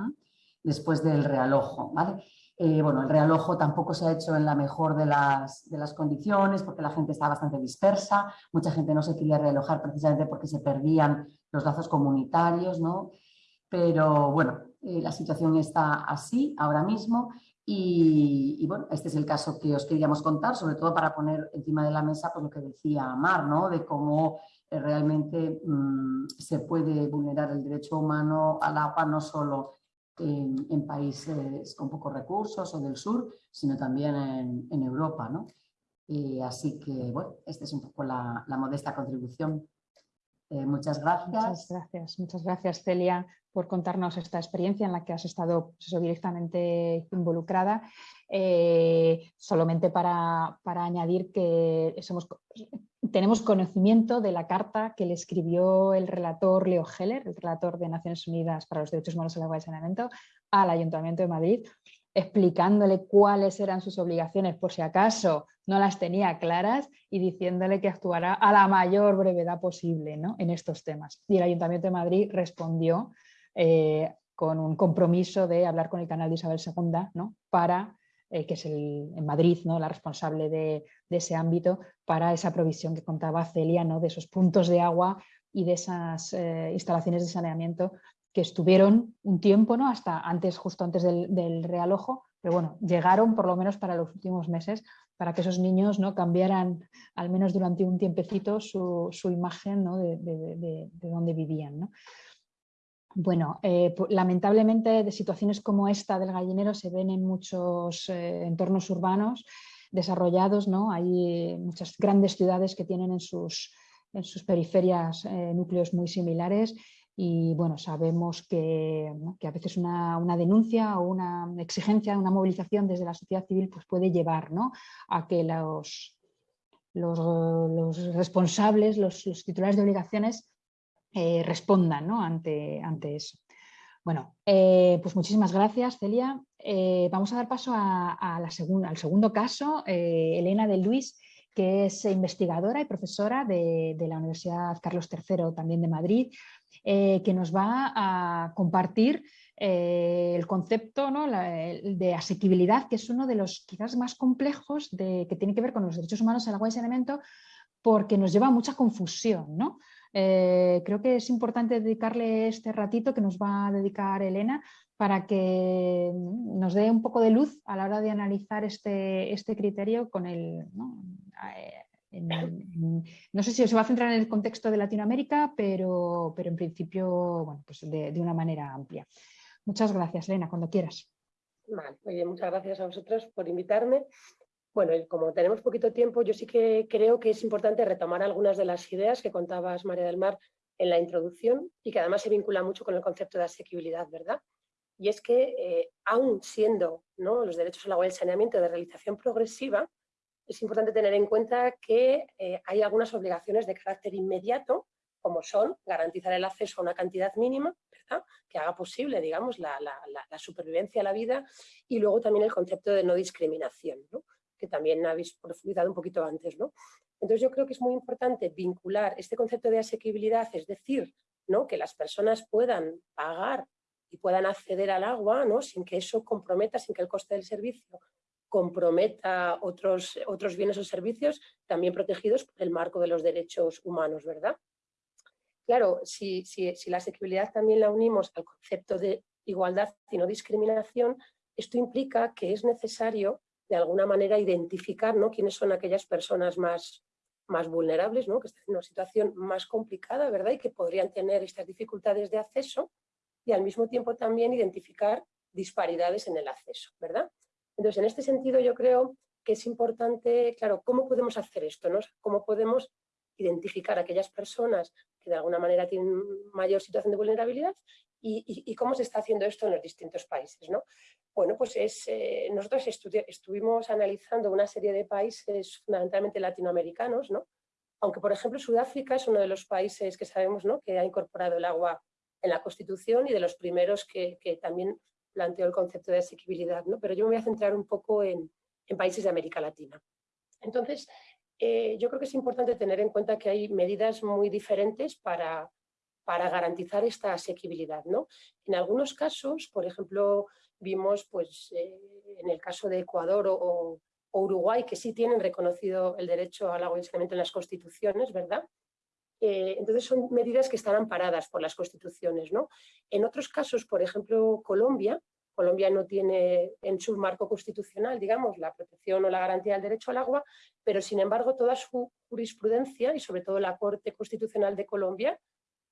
después del realojo, ¿vale? Eh, bueno, el realojo tampoco se ha hecho en la mejor de las, condiciones porque la gente está bastante dispersa, mucha gente no se quería realojar precisamente porque se perdían los lazos comunitarios, ¿no? Pero bueno, eh, la situación está así ahora mismo y, bueno, este es el caso que os queríamos contar, sobre todo para poner encima de la mesa pues, lo que decía Mar, ¿no? De cómo eh, realmente mm, se puede vulnerar el derecho humano al agua no solo en, países con pocos recursos o del sur, sino también en, Europa. ¿no? Y así que, bueno, esta es un poco la, modesta contribución. Eh, muchas gracias. Muchas gracias, muchas gracias Celia por contarnos esta experiencia en la que has estado pues directamente involucrada. Eh, solamente para, para, añadir que tenemos conocimiento de la carta que le escribió el relator Leo Heller, el relator de Naciones Unidas para los Derechos Humanos en el Agua y Saneamiento, al Ayuntamiento de Madrid, explicándole cuáles eran sus obligaciones por si acaso no las tenía claras y diciéndole que actuará a la mayor brevedad posible ¿no? en estos temas. Y el Ayuntamiento de Madrid respondió eh, con un compromiso de hablar con el canal de Isabel II ¿no? para eh, que es el, en Madrid, ¿no? la responsable de, ese ámbito, para esa provisión que contaba Celia, ¿no? de esos puntos de agua y de esas eh, instalaciones de saneamiento que estuvieron un tiempo, ¿no? hasta antes, justo antes del, realojo, pero bueno, llegaron por lo menos para los últimos meses para que esos niños ¿no? cambiaran, al menos durante un tiempecito, su, imagen de, de, de, donde vivían. ¿no? Bueno, eh, lamentablemente de situaciones como esta del gallinero se ven en muchos eh, entornos urbanos desarrollados, ¿no? Hay muchas grandes ciudades que tienen en sus, en sus periferias eh, núcleos muy similares y bueno, sabemos que, a veces una, denuncia o una exigencia, una movilización desde la sociedad civil pues puede llevar a que los, los, responsables, los titulares de obligaciones eh, respondan ante, ante eso. Bueno, eh, pues muchísimas gracias, Celia. Eh, vamos a dar paso a, la segunda, al segundo caso, Elena de Luis, que es investigadora y profesora de, la Universidad Carlos III, también de Madrid, que nos va a compartir el concepto de asequibilidad, que es uno de los quizás más complejos de, que tiene que ver con los derechos humanos el agua y saneamiento, porque nos lleva a mucha confusión. ¿no? Eh, creo que es importante dedicarle este ratito que nos va a dedicar Elena para que nos dé un poco de luz a la hora de analizar este, este criterio con el... ¿no? Eh, sé si se va a centrar en el contexto de Latinoamérica, pero, pero en principio bueno, pues de, una manera amplia. Muchas gracias, Elena, cuando quieras. Vale, muchas gracias a vosotros por invitarme. Bueno, como tenemos poquito tiempo, yo sí que creo que es importante retomar algunas de las ideas que contabas, María del Mar, en la introducción y que además se vincula mucho con el concepto de asequibilidad, ¿verdad? Y es que, eh, aún siendo ¿no? los derechos al agua y el saneamiento de realización progresiva, es importante tener en cuenta que eh, hay algunas obligaciones de carácter inmediato, como son garantizar el acceso a una cantidad mínima, ¿verdad? que haga posible, digamos, la, supervivencia la vida, y luego también el concepto de no discriminación, que también habéis profundizado un poquito antes. ¿no? Entonces yo creo que es muy importante vincular este concepto de asequibilidad, es decir, ¿no? que las personas puedan pagar y puedan acceder al agua ¿no? sin que eso comprometa, sin que el coste del servicio comprometa otros, otros bienes o servicios también protegidos por el marco de los derechos humanos, ¿verdad? Claro, si, si, si la asequibilidad también la unimos al concepto de igualdad y no discriminación, esto implica que es necesario de alguna manera identificar ¿no? quiénes son aquellas personas más, más vulnerables, ¿no? que están en una situación más complicada ¿verdad? y que podrían tener estas dificultades de acceso y al mismo tiempo también identificar disparidades en el acceso. ¿verdad? Entonces, en este sentido yo creo que es importante, claro, ¿cómo podemos hacer esto? No? ¿Cómo podemos identificar a aquellas personas que de alguna manera tienen mayor situación de vulnerabilidad y, cómo se está haciendo esto en los distintos países. ¿no? Bueno, pues es, eh, nosotros estuvimos analizando una serie de países fundamentalmente latinoamericanos, ¿no? aunque por ejemplo Sudáfrica es uno de los países que sabemos ¿no? que ha incorporado el agua en la Constitución y de los primeros que, que también planteó el concepto de asequibilidad, ¿no? pero yo me voy a centrar un poco en, países de América Latina. Entonces, eh, yo creo que es importante tener en cuenta que hay medidas muy diferentes para, para garantizar esta asequibilidad. ¿no? En algunos casos, por ejemplo, vimos pues, eh, en el caso de Ecuador o, Uruguay, que sí tienen reconocido el derecho al agua y saneamiento en las constituciones, ¿verdad? Eh, entonces son medidas que están amparadas por las constituciones. ¿no? En otros casos, por ejemplo, Colombia, Colombia no tiene en su marco constitucional, digamos, la protección o la garantía del derecho al agua, pero sin embargo toda su jurisprudencia y sobre todo la Corte Constitucional de Colombia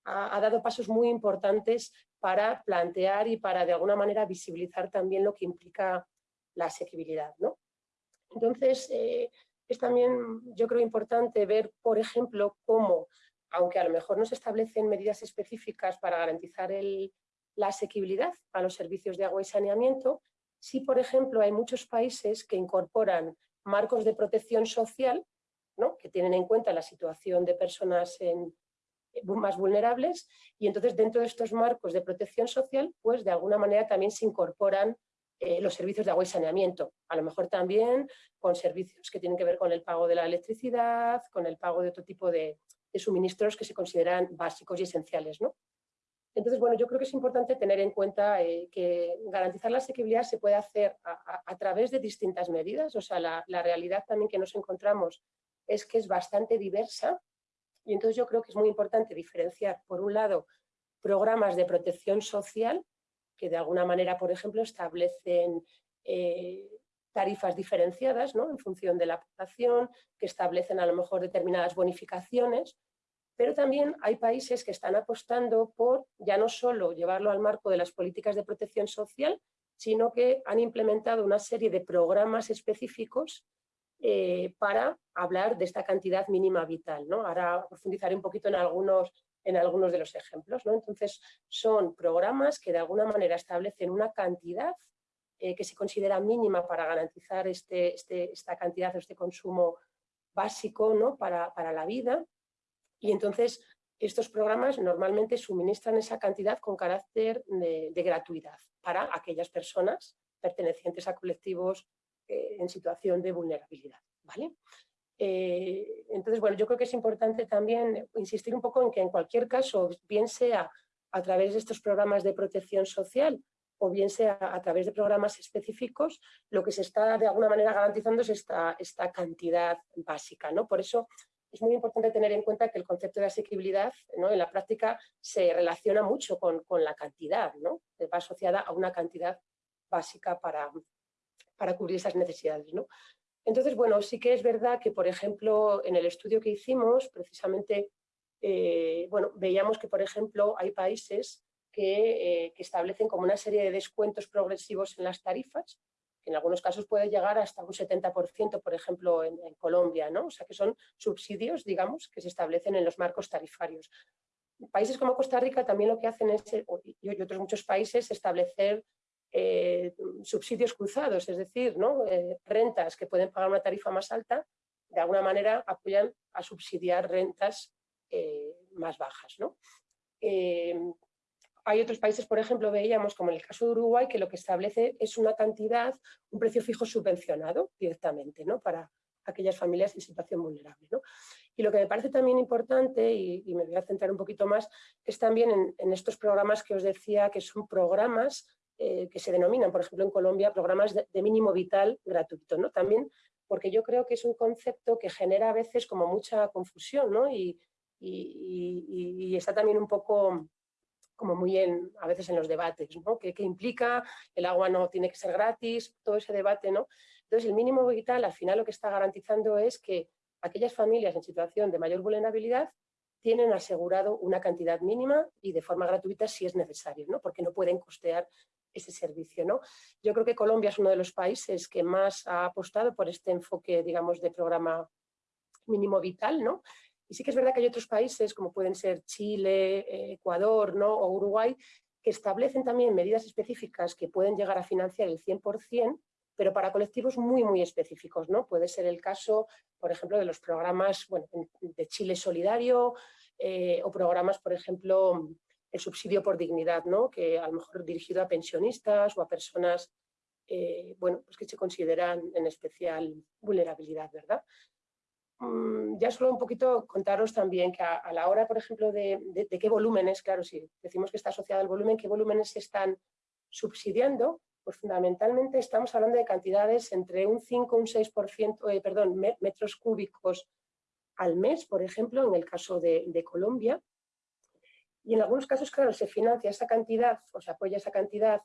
ha, dado pasos muy importantes para plantear y para de alguna manera visibilizar también lo que implica la asequibilidad. ¿no? Entonces, eh, es también yo creo importante ver, por ejemplo, cómo aunque a lo mejor no se establecen medidas específicas para garantizar la asequibilidad a los servicios de agua y saneamiento, sí, por ejemplo, hay muchos países que incorporan marcos de protección social, ¿no? que tienen en cuenta la situación de personas más vulnerables, y entonces dentro de estos marcos de protección social, pues de alguna manera también se incorporan eh, los servicios de agua y saneamiento, a lo mejor también con servicios que tienen que ver con el pago de la electricidad, con el pago de otro tipo de, suministros que se consideran básicos y esenciales. ¿no? Entonces, bueno, yo creo que es importante tener en cuenta eh, que garantizar la asequibilidad se puede hacer a, través de distintas medidas, o sea, la, realidad también que nos encontramos es que es bastante diversa y entonces yo creo que es muy importante diferenciar, por un lado, programas de protección social que de alguna manera, por ejemplo, establecen eh, tarifas diferenciadas ¿no? en función de la población, que establecen a lo mejor determinadas bonificaciones, pero también hay países que están apostando por ya no solo llevarlo al marco de las políticas de protección social, sino que han implementado una serie de programas específicos eh, para hablar de esta cantidad mínima vital. ¿no? Ahora profundizaré un poquito en algunos, en algunos de los ejemplos. ¿no? Entonces, son programas que de alguna manera establecen una cantidad eh, que se considera mínima para garantizar este, este, esta cantidad o este consumo básico ¿no? para, la vida. Y entonces estos programas normalmente suministran esa cantidad con carácter de, gratuidad para aquellas personas pertenecientes a colectivos eh, en situación de vulnerabilidad. ¿vale? Eh, entonces, bueno, yo creo que es importante también insistir un poco en que en cualquier caso, bien sea a través de estos programas de protección social o bien sea a través de programas específicos, lo que se está de alguna manera garantizando es esta, esta cantidad básica. ¿no? Por eso es muy importante tener en cuenta que el concepto de asequibilidad ¿no? en la práctica se relaciona mucho con, la cantidad, ¿no? va asociada a una cantidad básica para, para cubrir esas necesidades. ¿no? Entonces, bueno, sí que es verdad que, por ejemplo, en el estudio que hicimos, precisamente, eh, bueno, veíamos que, por ejemplo, hay países eh, que, establecen como una serie de descuentos progresivos en las tarifas, que en algunos casos puede llegar hasta un 70%, por ejemplo, en, Colombia, ¿no? O sea, que son subsidios, digamos, que se establecen en los marcos tarifarios. Países como Costa Rica también lo que hacen es, y otros muchos países, establecer eh, subsidios cruzados, es decir, ¿no? Eh, rentas que pueden pagar una tarifa más alta, de alguna manera apoyan a subsidiar rentas más bajas. hay otros países, por ejemplo, veíamos como en el caso de Uruguay, que lo que establece es una cantidad, un precio fijo subvencionado directamente ¿no? para aquellas familias en situación vulnerable. Y lo que me parece también importante, y, me voy a centrar un poquito más, es también en, estos programas que os decía que son programas eh, que se denominan, por ejemplo, en Colombia, programas de, mínimo vital gratuito. ¿no? También porque yo creo que es un concepto que genera a veces como mucha confusión ¿no? y, está también un poco como muy en, a veces en los debates, ¿no? ¿Qué, implica? El agua no tiene que ser gratis, todo ese debate, ¿no? Entonces, el mínimo vital al final lo que está garantizando es que aquellas familias en situación de mayor vulnerabilidad tienen asegurado una cantidad mínima y de forma gratuita si es necesario, ¿no? porque no pueden costear ese servicio. ¿no? Yo creo que Colombia es uno de los países que más ha apostado por este enfoque, digamos, de programa mínimo vital, ¿no? Y sí que es verdad que hay otros países, como pueden ser Chile, eh, Ecuador ¿no? o Uruguay, que establecen también medidas específicas que pueden llegar a financiar el 100%, pero para colectivos muy, muy específicos. ¿no? Puede ser el caso, por ejemplo, de los programas bueno, de Chile Solidario eh, o programas, por ejemplo, el subsidio por dignidad, ¿no? que a lo mejor dirigido a pensionistas o a personas eh, bueno, pues que se consideran en especial vulnerabilidad. ¿verdad? Mm, ya solo un poquito contaros también que a, la hora, por ejemplo, de, de, qué volúmenes, claro, si decimos que está asociado al volumen, qué volúmenes se están subsidiando, pues fundamentalmente estamos hablando de cantidades entre un 5 y un 6%, eh, perdón, metros cúbicos al mes, por ejemplo, en el caso de, Colombia. Y en algunos casos, claro, se financia esa cantidad o se apoya esa cantidad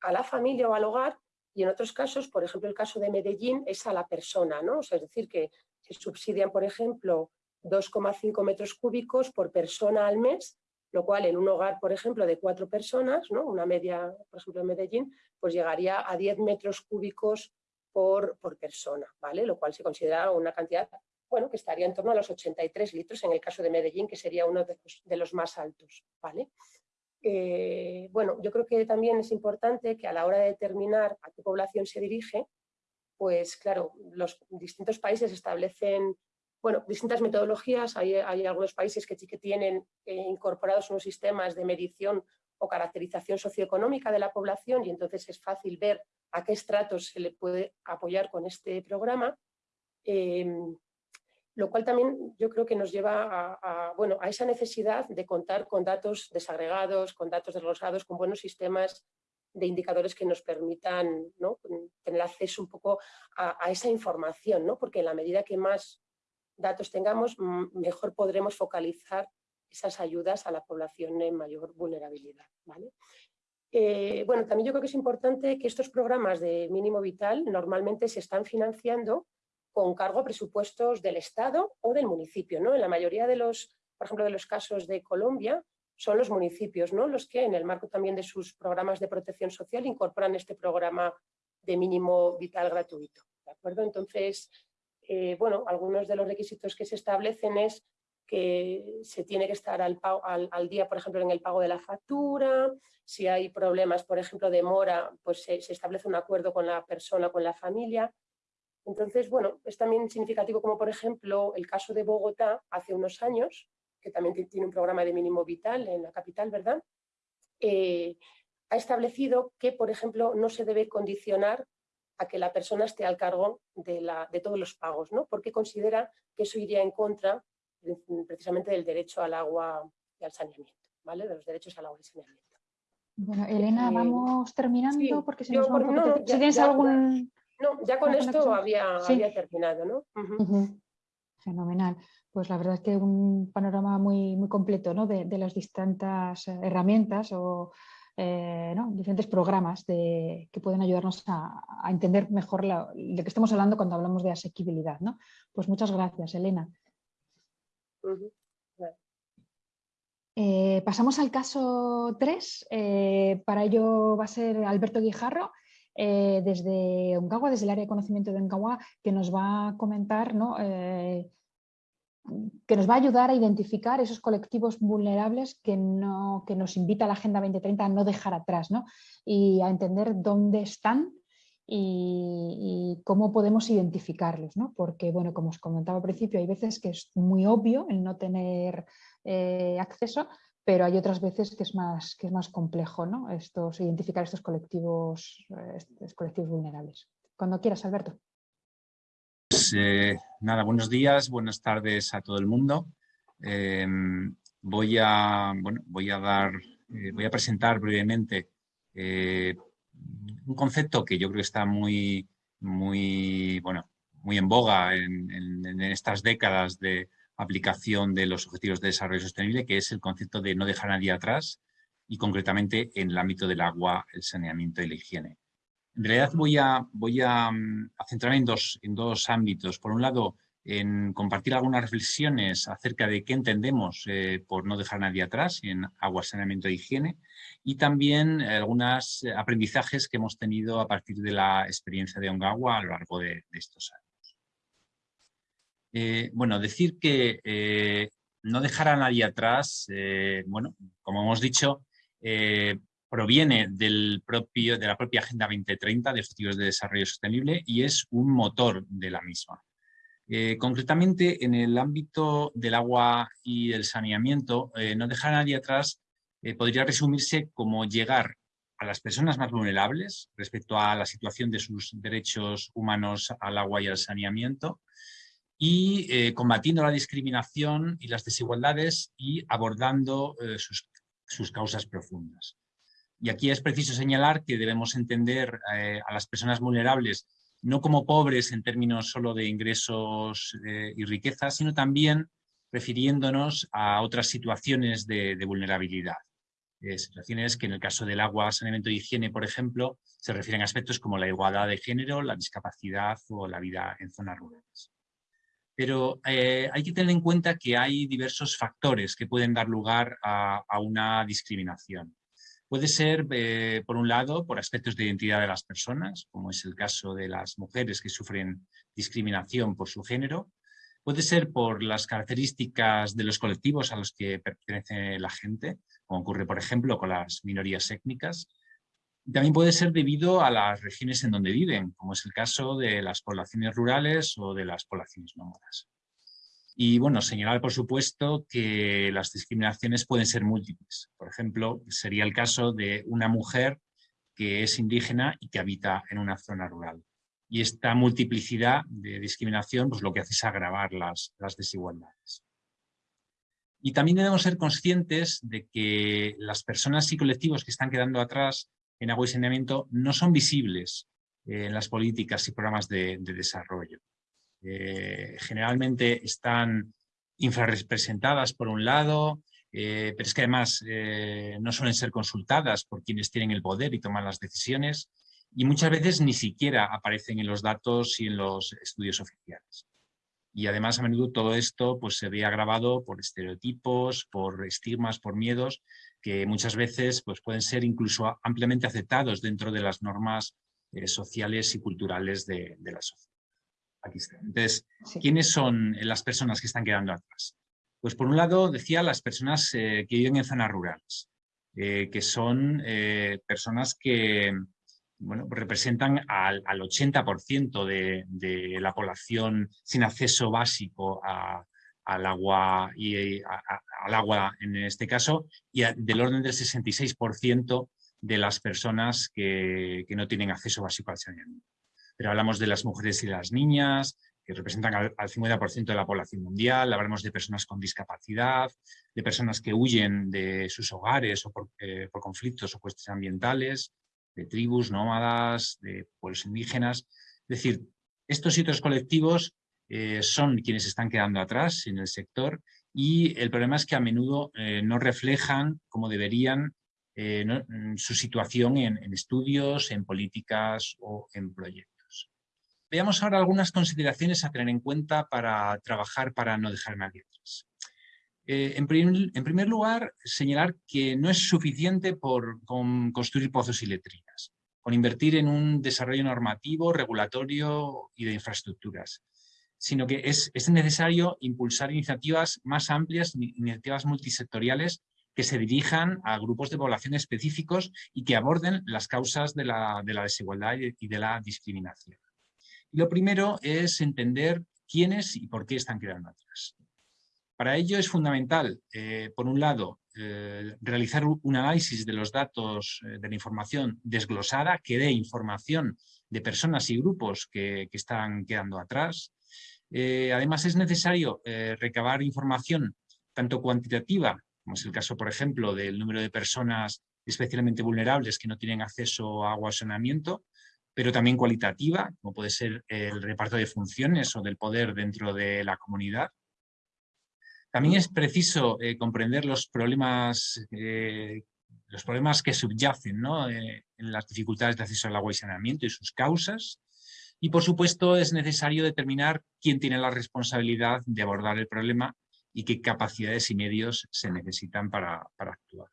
a la familia o al hogar y en otros casos, por ejemplo, el caso de Medellín es a la persona, ¿no? es decir, que se subsidian, por ejemplo, 2,5 metros cúbicos por persona al mes lo cual en un hogar, por ejemplo, de cuatro personas, ¿no? una media, por ejemplo, en Medellín, pues llegaría a 10 metros cúbicos por, por persona, ¿vale? lo cual se considera una cantidad bueno, que estaría en torno a los 83 litros en el caso de Medellín, que sería uno de los, más altos. ¿vale? Eh, bueno, yo creo que también es importante que a la hora de determinar a qué población se dirige, pues claro, los distintos países establecen bueno, distintas metodologías. Hay, algunos países que sí que tienen eh, incorporados unos sistemas de medición o caracterización socioeconómica de la población y entonces es fácil ver a qué estratos se le puede apoyar con este programa. Em, lo cual también yo creo que nos lleva a, bueno, a esa necesidad de contar con datos desagregados, con datos desglosados, con buenos sistemas de indicadores que nos permitan tener acceso un poco a, a, esa información, ¿no? porque en la medida que más datos tengamos, mejor podremos focalizar esas ayudas a la población en mayor vulnerabilidad. ¿vale? Eh, bueno, también yo creo que es importante que estos programas de mínimo vital normalmente se están financiando con cargo a presupuestos del Estado o del municipio. ¿no? En la mayoría de los, por ejemplo, de los casos de Colombia, son los municipios ¿no? los que en el marco también de sus programas de protección social incorporan este programa de mínimo vital gratuito. ¿de acuerdo? Entonces, eh, bueno, algunos de los requisitos que se establecen es que se tiene que estar al, al, día, por ejemplo, en el pago de la factura, si hay problemas, por ejemplo, de mora, pues se, establece un acuerdo con la persona, con la familia. Entonces, bueno, es también significativo como, por ejemplo, el caso de Bogotá hace unos años, que también tiene un programa de mínimo vital en la capital, ¿verdad? Eh, ha establecido que, por ejemplo, no se debe condicionar a que la persona esté al cargo de, la, de todos los pagos, ¿no? porque considera que eso iría en contra precisamente del derecho al agua y al saneamiento, ¿vale? de los derechos al agua y saneamiento. Bueno, Elena, eh, vamos terminando porque si nos no, ya, tienes algún... No, ya con esto había, había, terminado, ¿no? Fenomenal. Pues la verdad es que un panorama muy, muy completo ¿no? de, de las distintas herramientas o eh, diferentes programas que pueden ayudarnos a, entender mejor de qué estamos hablando cuando hablamos de asequibilidad. ¿no? Pues muchas gracias, Elena. Eh, pasamos al caso 3. Eh, para ello va a ser Alberto Guijarro, desde Ungagua, desde el área de conocimiento de Ungagua, que nos va a comentar ¿no? que nos va a ayudar a identificar esos colectivos vulnerables que, no, que nos invita la Agenda 2030 a no dejar atrás ¿no? y a entender dónde están y, cómo podemos identificarlos. ¿no? Porque, bueno, como os comentaba al principio, hay veces que es muy obvio el no tener eh, acceso, pero hay otras veces que es más, que es más complejo ¿no? estos, identificar estos colectivos, eh, estos colectivos vulnerables. Cuando quieras, Alberto. Pues, eh, nada, buenos días, buenas tardes a todo el mundo. Em, voy, a, bueno, voy, a dar, eh, voy a presentar brevemente un concepto que yo creo que está muy, muy, bueno, muy en boga en, en estas décadas de, aplicación de los Objetivos de Desarrollo Sostenible, que es el concepto de no dejar a nadie atrás y concretamente en el ámbito del agua, el saneamiento y la higiene. En realidad voy a, mm, centrarme en dos, ámbitos. Por un lado, en compartir algunas reflexiones acerca de qué entendemos eh, por no dejar a nadie atrás en agua, saneamiento e higiene y también algunos aprendizajes que hemos tenido a partir de la experiencia de Ongawa a lo largo de estos años. Eh, bueno, decir que eh, no dejar a nadie atrás, eh, bueno, como hemos dicho, proviene del propio, de la propia Agenda 2030 de Objetivos de Desarrollo Sostenible y es un motor de la misma. concretamente, en el ámbito del agua y el saneamiento, no dejar a nadie atrás podría resumirse como llegar a las personas más vulnerables respecto a la situación de sus derechos humanos al agua y al saneamiento, y eh, combatiendo la discriminación y las desigualdades y abordando eh, sus, causas profundas. Y aquí es preciso señalar que debemos entender eh, a las personas vulnerables no como pobres en términos solo de ingresos y riqueza, sino también refiriéndonos a otras situaciones de, de vulnerabilidad. situaciones que en el caso del agua, saneamiento y higiene, por ejemplo, se refieren a aspectos como la igualdad de género, la discapacidad o la vida en zonas rurales pero eh, hay que tener en cuenta que hay diversos factores que pueden dar lugar a, una discriminación. Puede ser, eh, por un lado, por aspectos de identidad de las personas, como es el caso de las mujeres que sufren discriminación por su género. Puede ser por las características de los colectivos a los que pertenece la gente, como ocurre, por ejemplo, con las minorías étnicas. También puede ser debido a las regiones en donde viven, como es el caso de las poblaciones rurales o de las poblaciones nómadas. Y bueno, señalar por supuesto que las discriminaciones pueden ser múltiples. Por ejemplo, sería el caso de una mujer que es indígena y que habita en una zona rural. Y esta multiplicidad de discriminación pues, lo que hace es agravar las, las desigualdades. Y también debemos ser conscientes de que las personas y colectivos que están quedando atrás en agua y saneamiento no son visibles eh, en las políticas y programas de, desarrollo. Eh, generalmente están infrarrepresentadas por un lado, eh, pero es que además no suelen ser consultadas por quienes tienen el poder y toman las decisiones y muchas veces ni siquiera aparecen en los datos y en los estudios oficiales. Y además a menudo todo esto pues, se ve agravado por estereotipos, por estigmas, por miedos que muchas veces pues, pueden ser incluso ampliamente aceptados dentro de las normas eh, sociales y culturales de, la sociedad. Aquí está. Entonces, ¿quiénes son las personas que están quedando atrás? Pues por un lado, decía, las personas eh, que viven en zonas rurales, eh, que son personas que bueno, representan al, 80% de, de, la población sin acceso básico a, al agua, y, al agua en este caso, y del orden del 66% de las personas que, no tienen acceso básico al saneamiento. Pero hablamos de las mujeres y las niñas, que representan al, 50% de la población mundial, hablamos de personas con discapacidad, de personas que huyen de sus hogares o por, eh, por conflictos o cuestiones ambientales, de tribus nómadas, de pueblos indígenas. Es decir, estos y otros colectivos eh, son quienes están quedando atrás en el sector y el problema es que a menudo eh, no reflejan como deberían eh, mm, su situación en, estudios, en políticas o en proyectos. Veamos ahora algunas consideraciones a tener en cuenta para trabajar para no dejar nadie atrás. En, primer lugar, señalar que no es suficiente por construir pozos y letrinas, con invertir en un desarrollo normativo, regulatorio y de infraestructuras sino que es, es necesario impulsar iniciativas más amplias, iniciativas multisectoriales que se dirijan a grupos de población específicos y que aborden las causas de la, desigualdad y de la discriminación. lo primero es entender quiénes y por qué están quedando atrás. Para ello es fundamental, eh, por un lado, eh, realizar un análisis de los datos eh, de la información desglosada que dé información de personas y grupos que, que están quedando atrás. Además es necesario recabar información tanto cuantitativa como es el caso, por ejemplo, del número de personas especialmente vulnerables que no tienen acceso a agua o saneamiento, pero también cualitativa, como puede ser el reparto de funciones o del poder dentro de la comunidad. También es preciso eh, comprender los problemas, eh, los problemas que subyacen eh, en las dificultades de acceso al agua y saneamiento y sus causas. Y, por supuesto, es necesario determinar quién tiene la responsabilidad de abordar el problema y qué capacidades y medios se necesitan para, actuar.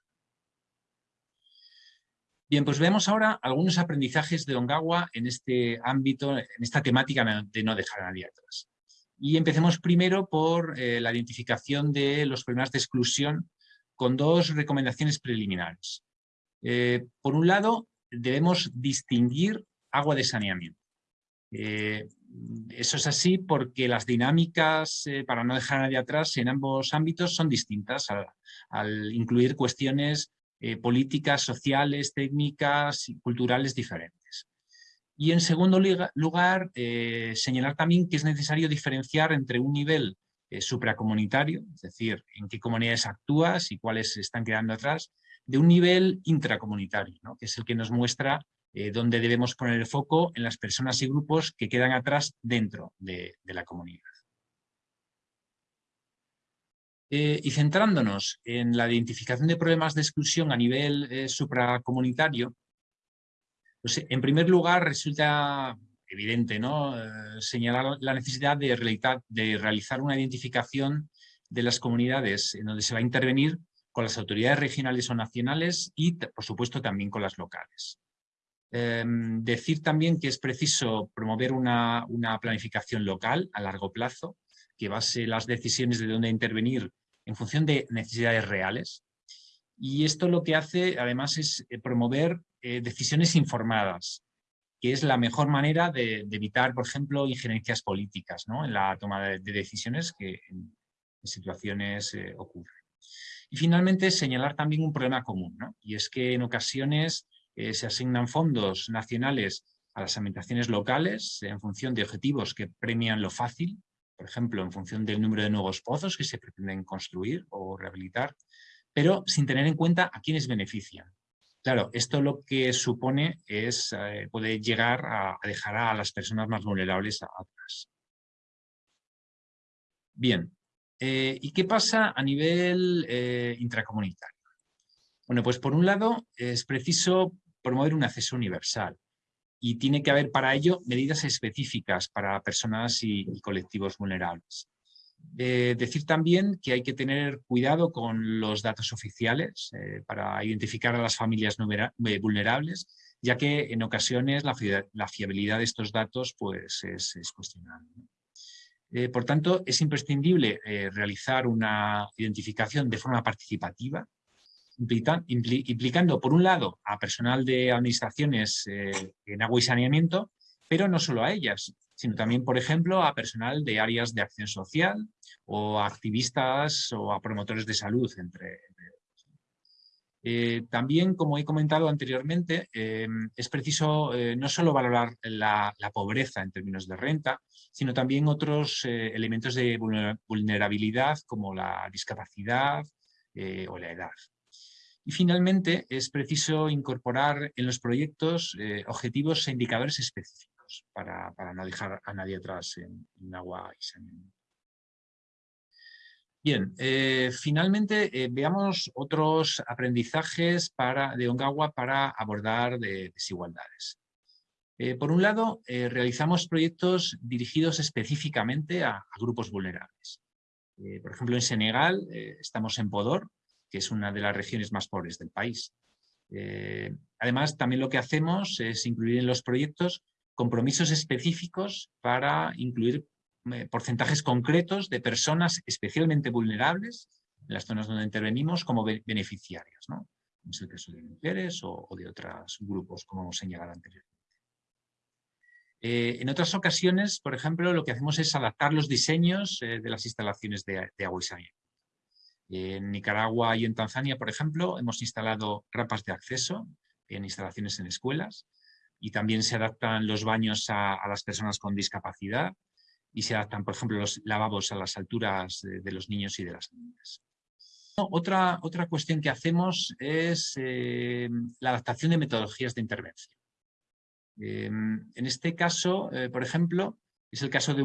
Bien, pues vemos ahora algunos aprendizajes de Ongawa en este ámbito, en esta temática de no dejar a nadie atrás. Y empecemos primero por eh, la identificación de los problemas de exclusión con dos recomendaciones preliminares. Eh, por un lado, debemos distinguir agua de saneamiento. Eh, eso es así porque las dinámicas eh, para no dejar a nadie atrás en ambos ámbitos son distintas al, incluir cuestiones eh, políticas, sociales, técnicas y culturales diferentes. Y en segundo lugar, señalar también que es necesario diferenciar entre un nivel supracomunitario, es decir, en qué comunidades actúas y cuáles están quedando atrás, de un nivel intracomunitario, que es el que nos muestra eh, donde debemos poner el foco en las personas y grupos que quedan atrás dentro de, la comunidad. Eh, y centrándonos en la identificación de problemas de exclusión a nivel eh, supracomunitario, pues en primer lugar resulta evidente ¿no? señalar la necesidad de realizar una identificación de las comunidades en donde se va a intervenir con las autoridades regionales o nacionales y, por supuesto, también con las locales. Em, decir también que es preciso promover una, planificación local a largo plazo que base las decisiones de dónde intervenir en función de necesidades reales. Y esto lo que hace además es eh, promover eh, decisiones informadas, que es la mejor manera de, evitar, por ejemplo, injerencias políticas en la toma de, decisiones que en, situaciones eh, ocurren. Y finalmente señalar también un problema común, y es que en ocasiones eh, se asignan fondos nacionales a las administraciones locales en función de objetivos que premian lo fácil, por ejemplo, en función del número de nuevos pozos que se pretenden construir o rehabilitar, pero sin tener en cuenta a quiénes benefician. Claro, esto lo que supone es, eh, puede llegar a, dejar a las personas más vulnerables atrás. Bien, eh, ¿y qué pasa a nivel intracomunitario? Bueno, pues por un lado es preciso promover un acceso universal y tiene que haber para ello medidas específicas para personas y, colectivos vulnerables. Eh, decir también que hay que tener cuidado con los datos oficiales eh, para identificar a las familias eh, vulnerables, ya que en ocasiones la, fiabilidad de estos datos pues, es, es cuestionable. por tanto, es imprescindible realizar una identificación de forma participativa implicando, por un lado, a personal de administraciones eh, en agua y saneamiento, pero no solo a ellas, sino también, por ejemplo, a personal de áreas de acción social o a activistas o a promotores de salud, entre, eh, también, como he comentado anteriormente, eh, es preciso no solo valorar la, pobreza en términos de renta, sino también otros elementos de vulnerabilidad como la discapacidad o la edad. Y finalmente es preciso incorporar en los proyectos eh, objetivos e indicadores específicos para, no dejar a nadie atrás en, agua y saneamiento. Bien, eh, finalmente eh, veamos otros aprendizajes para, de Ongawa para abordar desigualdades. por un lado, realizamos proyectos dirigidos específicamente a, a grupos vulnerables. por ejemplo, en Senegal estamos en Podor, que es una de las regiones más pobres del país. Eh, además, también lo que hacemos es incluir en los proyectos compromisos específicos para incluir eh, porcentajes concretos de personas especialmente vulnerables en las zonas donde intervenimos como beneficiarias, ¿no? es el caso de mujeres o, de otros grupos, como hemos señalado anteriormente. Eh, en otras ocasiones, por ejemplo, lo que hacemos es adaptar los diseños de las instalaciones de, agua y saneamiento. En Nicaragua y en Tanzania, por ejemplo, hemos instalado rampas de acceso en instalaciones en escuelas y también se adaptan los baños a, las personas con discapacidad y se adaptan, por ejemplo, los lavabos a las alturas de, los niños y de las niñas. Otra, otra cuestión que hacemos es eh, la adaptación de metodologías de intervención. Em, en este caso, eh, por ejemplo, es el caso de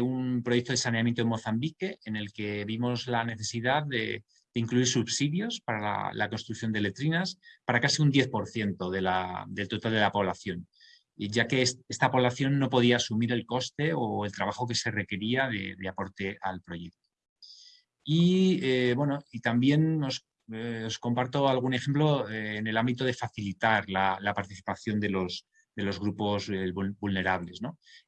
un, proyecto de saneamiento en Mozambique en el que vimos la necesidad de, incluir subsidios para la, construcción de letrinas para casi un 10% del total de la población, ya que esta población no podía asumir el coste o el trabajo que se requería de, aporte al proyecto. Y, eh, bueno, y también eh, os comparto algún ejemplo eh, en el ámbito de facilitar la, participación de los, de los grupos vulnerables.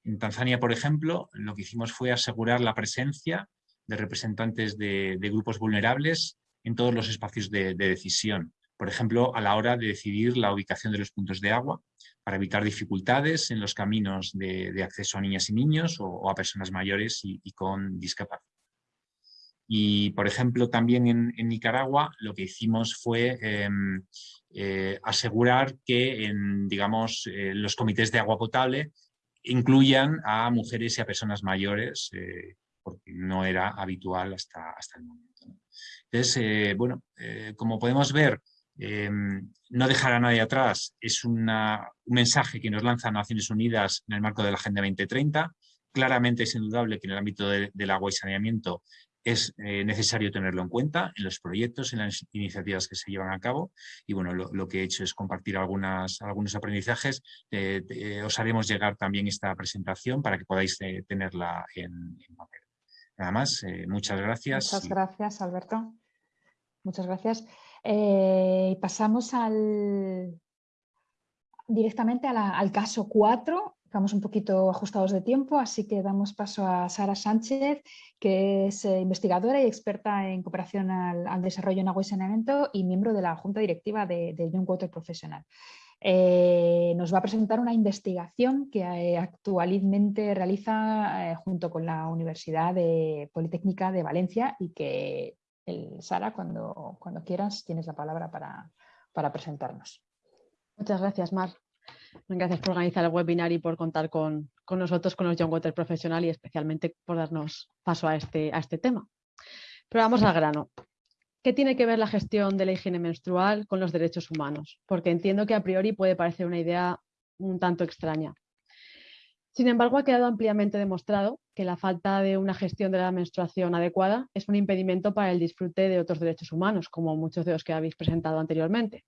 En Tanzania, por ejemplo, lo que hicimos fue asegurar la presencia de representantes de, grupos vulnerables en todos los espacios de, decisión. Por ejemplo, a la hora de decidir la ubicación de los puntos de agua, para evitar dificultades en los caminos de, acceso a niñas y niños o, a personas mayores y, con discapacidad. Y, por ejemplo, también en, Nicaragua lo que hicimos fue em, eh, asegurar que digamos, eh, los comités de agua potable incluyan a mujeres y a personas mayores eh, porque no era habitual hasta, hasta el momento. Entonces, bueno, como podemos ver, em, no dejar a nadie atrás es un mensaje que nos lanza Naciones Unidas en el marco de la Agenda 2030. Claramente es indudable que en el ámbito del agua y saneamiento es eh, necesario tenerlo en cuenta en los proyectos, en las iniciativas que se llevan a cabo. Y bueno, lo, que he hecho es compartir algunas, algunos aprendizajes. os haremos llegar también esta presentación para que podáis tenerla en, en papel. Nada más, eh, muchas gracias. Muchas gracias, Alberto. Muchas gracias. Eh, pasamos al, directamente al caso 4. Estamos un poquito ajustados de tiempo, así que damos paso a Sara Sánchez, que es eh, investigadora y experta en cooperación al, desarrollo en agua y saneamiento y miembro de la Junta Directiva de, Young Water Professional. Eh, nos va a presentar una investigación que eh, actualmente realiza junto con la Universidad Politécnica de Valencia y que, Sara, cuando, cuando quieras, tienes la palabra para, presentarnos. Muchas gracias, Mar. Gracias por organizar el webinar y por contar con, nosotros, con los Young Water Profesional y especialmente por darnos paso a este, a este tema. Pero vamos al grano. ¿Qué tiene que ver la gestión de la higiene menstrual con los derechos humanos? Porque entiendo que a priori puede parecer una idea un tanto extraña. Sin embargo, ha quedado ampliamente demostrado que la falta de una gestión de la menstruación adecuada es un impedimento para el disfrute de otros derechos humanos, como muchos de los que habéis presentado anteriormente.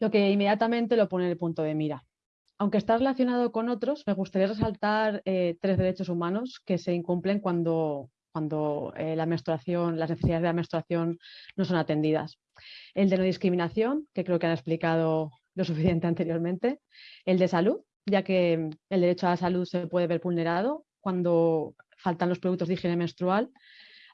Lo que inmediatamente lo pone en el punto de mira. Aunque está relacionado con otros, me gustaría resaltar eh, tres derechos humanos que se incumplen cuando cuando eh, la menstruación, las necesidades de la menstruación no son atendidas. El de no discriminación, que creo que han explicado lo suficiente anteriormente. El de salud, ya que el derecho a la salud se puede ver vulnerado cuando faltan los productos de higiene menstrual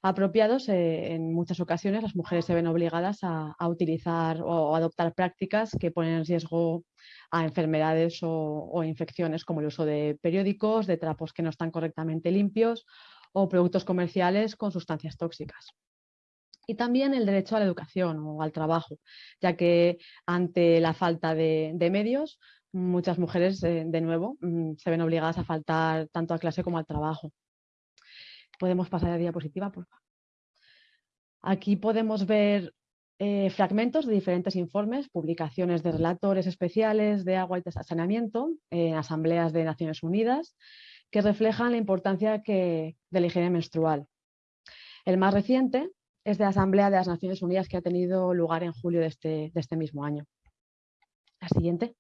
apropiados. Eh, en muchas ocasiones las mujeres se ven obligadas a, utilizar o adoptar prácticas que ponen en riesgo a enfermedades o infecciones como el uso de periódicos, de trapos que no están correctamente limpios o productos comerciales con sustancias tóxicas. Y también el derecho a la educación o al trabajo, ya que ante la falta de, medios, muchas mujeres, eh, de nuevo, mm, se ven obligadas a faltar tanto a clase como al trabajo. Podemos pasar a la diapositiva, por favor. Aquí podemos ver eh, fragmentos de diferentes informes, publicaciones de relatores especiales de agua y saneamiento en asambleas de Naciones Unidas que reflejan la importancia de la higiene menstrual. El más reciente es de la Asamblea de las Naciones Unidas que ha tenido lugar en julio de este, este mismo año. La siguiente.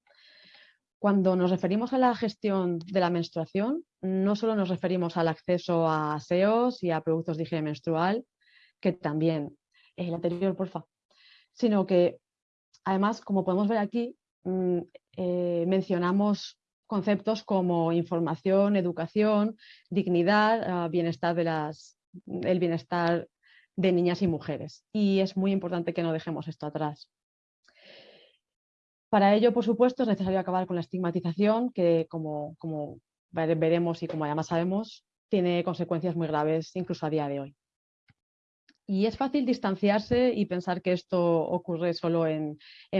Cuando nos referimos a la gestión de la menstruación, no solo nos referimos al acceso a aseos y a productos de higiene menstrual, que también, el anterior, porfa, sino que además, como podemos ver aquí, mm, eh, mencionamos conceptos como información, educación, dignidad, ah, bienestar de las, el bienestar de niñas y mujeres. Y es muy importante que no dejemos esto atrás. Para ello, por supuesto, es necesario acabar con la estigmatización, que como, veremos y como además sabemos, tiene consecuencias muy graves incluso a día de hoy. Y es fácil distanciarse y pensar que esto ocurre solo en,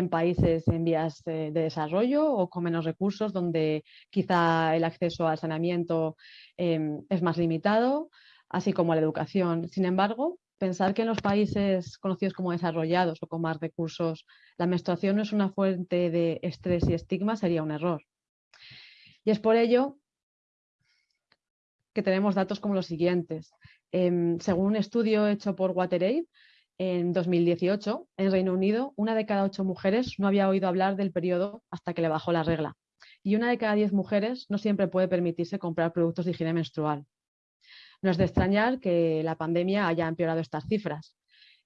países en vías de, desarrollo o con menos recursos, donde quizá el acceso al saneamiento em, es más limitado, así como a la educación. Sin embargo, pensar que en los países conocidos como desarrollados o con más recursos la menstruación no es una fuente de estrés y estigma sería un error. Y es por ello que tenemos datos como los siguientes. Em, según un estudio hecho por WaterAid, en 2018, en Reino Unido, una de cada ocho mujeres no había oído hablar del periodo hasta que le bajó la regla. Y una de cada diez mujeres no siempre puede permitirse comprar productos de higiene menstrual. No es de extrañar que la pandemia haya empeorado estas cifras.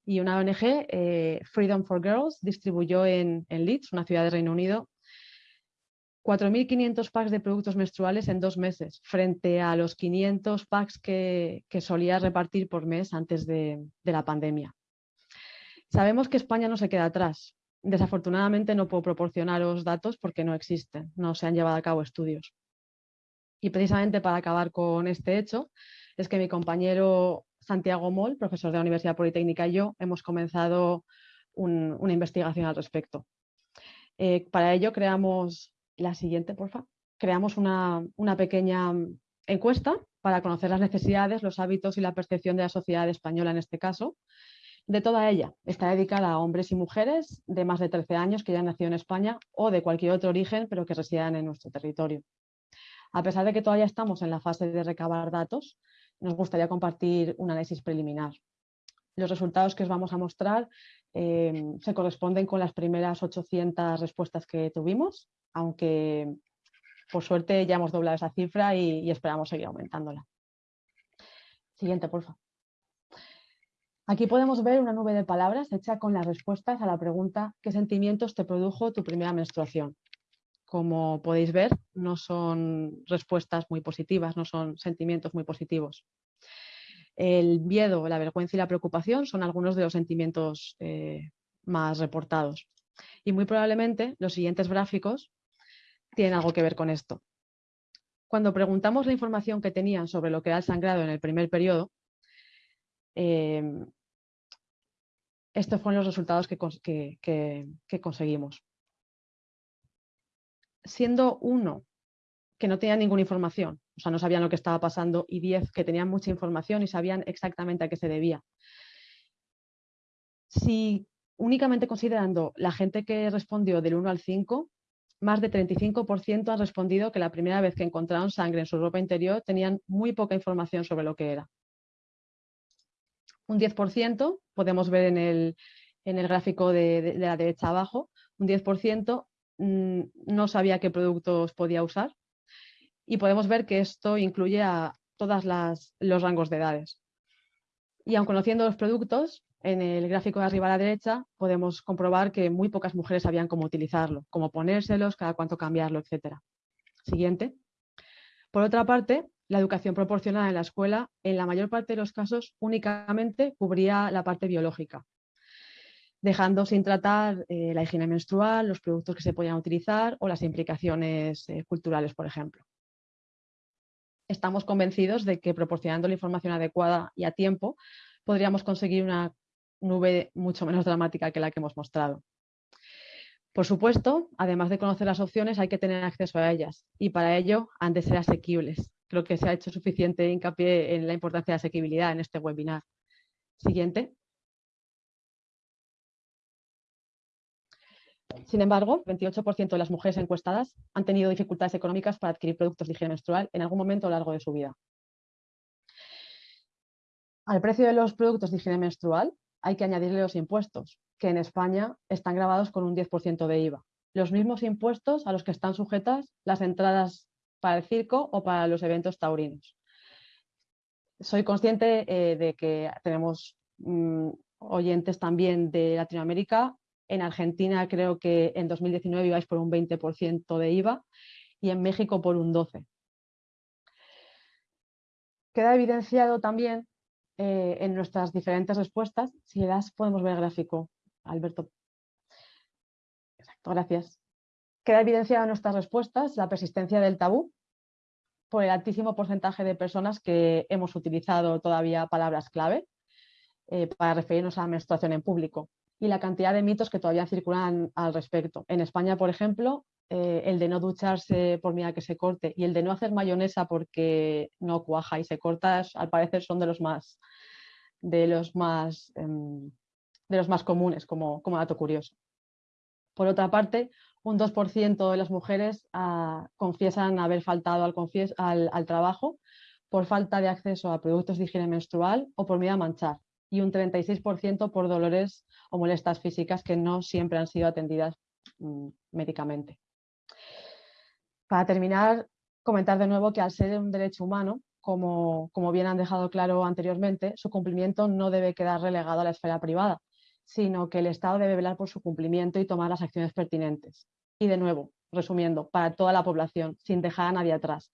Y una ONG, eh, Freedom for Girls, distribuyó en, Leeds, una ciudad de Reino Unido, 4.500 packs de productos menstruales en dos meses, frente a los 500 packs que, solía repartir por mes antes de, la pandemia. Sabemos que España no se queda atrás. Desafortunadamente no puedo proporcionaros datos porque no existen, no se han llevado a cabo estudios. Y precisamente para acabar con este hecho, es que mi compañero Santiago Moll, profesor de la Universidad Politécnica, y yo hemos comenzado una investigación al respecto. Eh, para ello creamos la siguiente, por favor. Creamos una, pequeña encuesta para conocer las necesidades, los hábitos y la percepción de la sociedad española en este caso. De toda ella está dedicada a hombres y mujeres de más de 13 años que ya han nacido en España o de cualquier otro origen pero que residan en nuestro territorio. A pesar de que todavía estamos en la fase de recabar datos, nos gustaría compartir un análisis preliminar. Los resultados que os vamos a mostrar eh, se corresponden con las primeras 800 respuestas que tuvimos aunque por suerte ya hemos doblado esa cifra y, esperamos seguir aumentándola. Siguiente, por favor. Aquí podemos ver una nube de palabras hecha con las respuestas a la pregunta ¿qué sentimientos te produjo tu primera menstruación? Como podéis ver, no son respuestas muy positivas, no son sentimientos muy positivos. El miedo, la vergüenza y la preocupación son algunos de los sentimientos eh, más reportados. Y muy probablemente los siguientes gráficos tienen algo que ver con esto. Cuando preguntamos la información que tenían sobre lo que era el sangrado en el primer periodo, em, estos fueron los resultados que, conseguimos. Siendo uno que no tenía ninguna información, o sea, no sabían lo que estaba pasando, y diez que tenían mucha información y sabían exactamente a qué se debía. Si únicamente considerando la gente que respondió del 1 al 5, más de 35% han respondido que la primera vez que encontraron sangre en su ropa interior tenían muy poca información sobre lo que era. Un 10%, podemos ver en el, gráfico de, la derecha abajo, un 10% mm, no sabía qué productos podía usar y podemos ver que esto incluye a todos los rangos de edades. Y aun conociendo los productos, en el gráfico de arriba a la derecha podemos comprobar que muy pocas mujeres sabían cómo utilizarlo, cómo ponérselos, cada cuánto cambiarlo, etc. Siguiente. Por otra parte, la educación proporcionada en la escuela, en la mayor parte de los casos, únicamente cubría la parte biológica, dejando sin tratar eh, la higiene menstrual, los productos que se podían utilizar o las implicaciones eh, culturales, por ejemplo. Estamos convencidos de que proporcionando la información adecuada y a tiempo, podríamos conseguir una nube mucho menos dramática que la que hemos mostrado. Por supuesto, además de conocer las opciones, hay que tener acceso a ellas y para ello han de ser asequibles. Creo que se ha hecho suficiente hincapié en la importancia de asequibilidad en este webinar. Siguiente. Sin embargo, 28% de las mujeres encuestadas han tenido dificultades económicas para adquirir productos de higiene menstrual en algún momento a lo largo de su vida. Al precio de los productos de higiene menstrual hay que añadirle los impuestos, que en España están grabados con un 10% de IVA. Los mismos impuestos a los que están sujetas las entradas para el circo o para los eventos taurinos. Soy consciente eh, de que tenemos mm, oyentes también de Latinoamérica. En Argentina creo que en 2019 ibais por un 20% de IVA y en México por un 12. Queda evidenciado también eh, en nuestras diferentes respuestas, si le das podemos ver el gráfico, Alberto. Exacto, gracias. Queda evidenciado en nuestras respuestas la persistencia del tabú por el altísimo porcentaje de personas que hemos utilizado todavía palabras clave eh, para referirnos a la menstruación en público y la cantidad de mitos que todavía circulan al respecto. En España, por ejemplo, eh, el de no ducharse por miedo a que se corte y el de no hacer mayonesa porque no cuaja y se corta, al parecer son de los más, de los más, em, de los más comunes como, como dato curioso. Por otra parte, un 2% de las mujeres ah, confiesan haber faltado al, al, trabajo por falta de acceso a productos de higiene menstrual o por miedo a manchar y un 36% por dolores o molestias físicas que no siempre han sido atendidas mm, médicamente. Para terminar, comentar de nuevo que al ser un derecho humano, como, como bien han dejado claro anteriormente, su cumplimiento no debe quedar relegado a la esfera privada, sino que el Estado debe velar por su cumplimiento y tomar las acciones pertinentes. Y de nuevo, resumiendo, para toda la población, sin dejar a nadie atrás.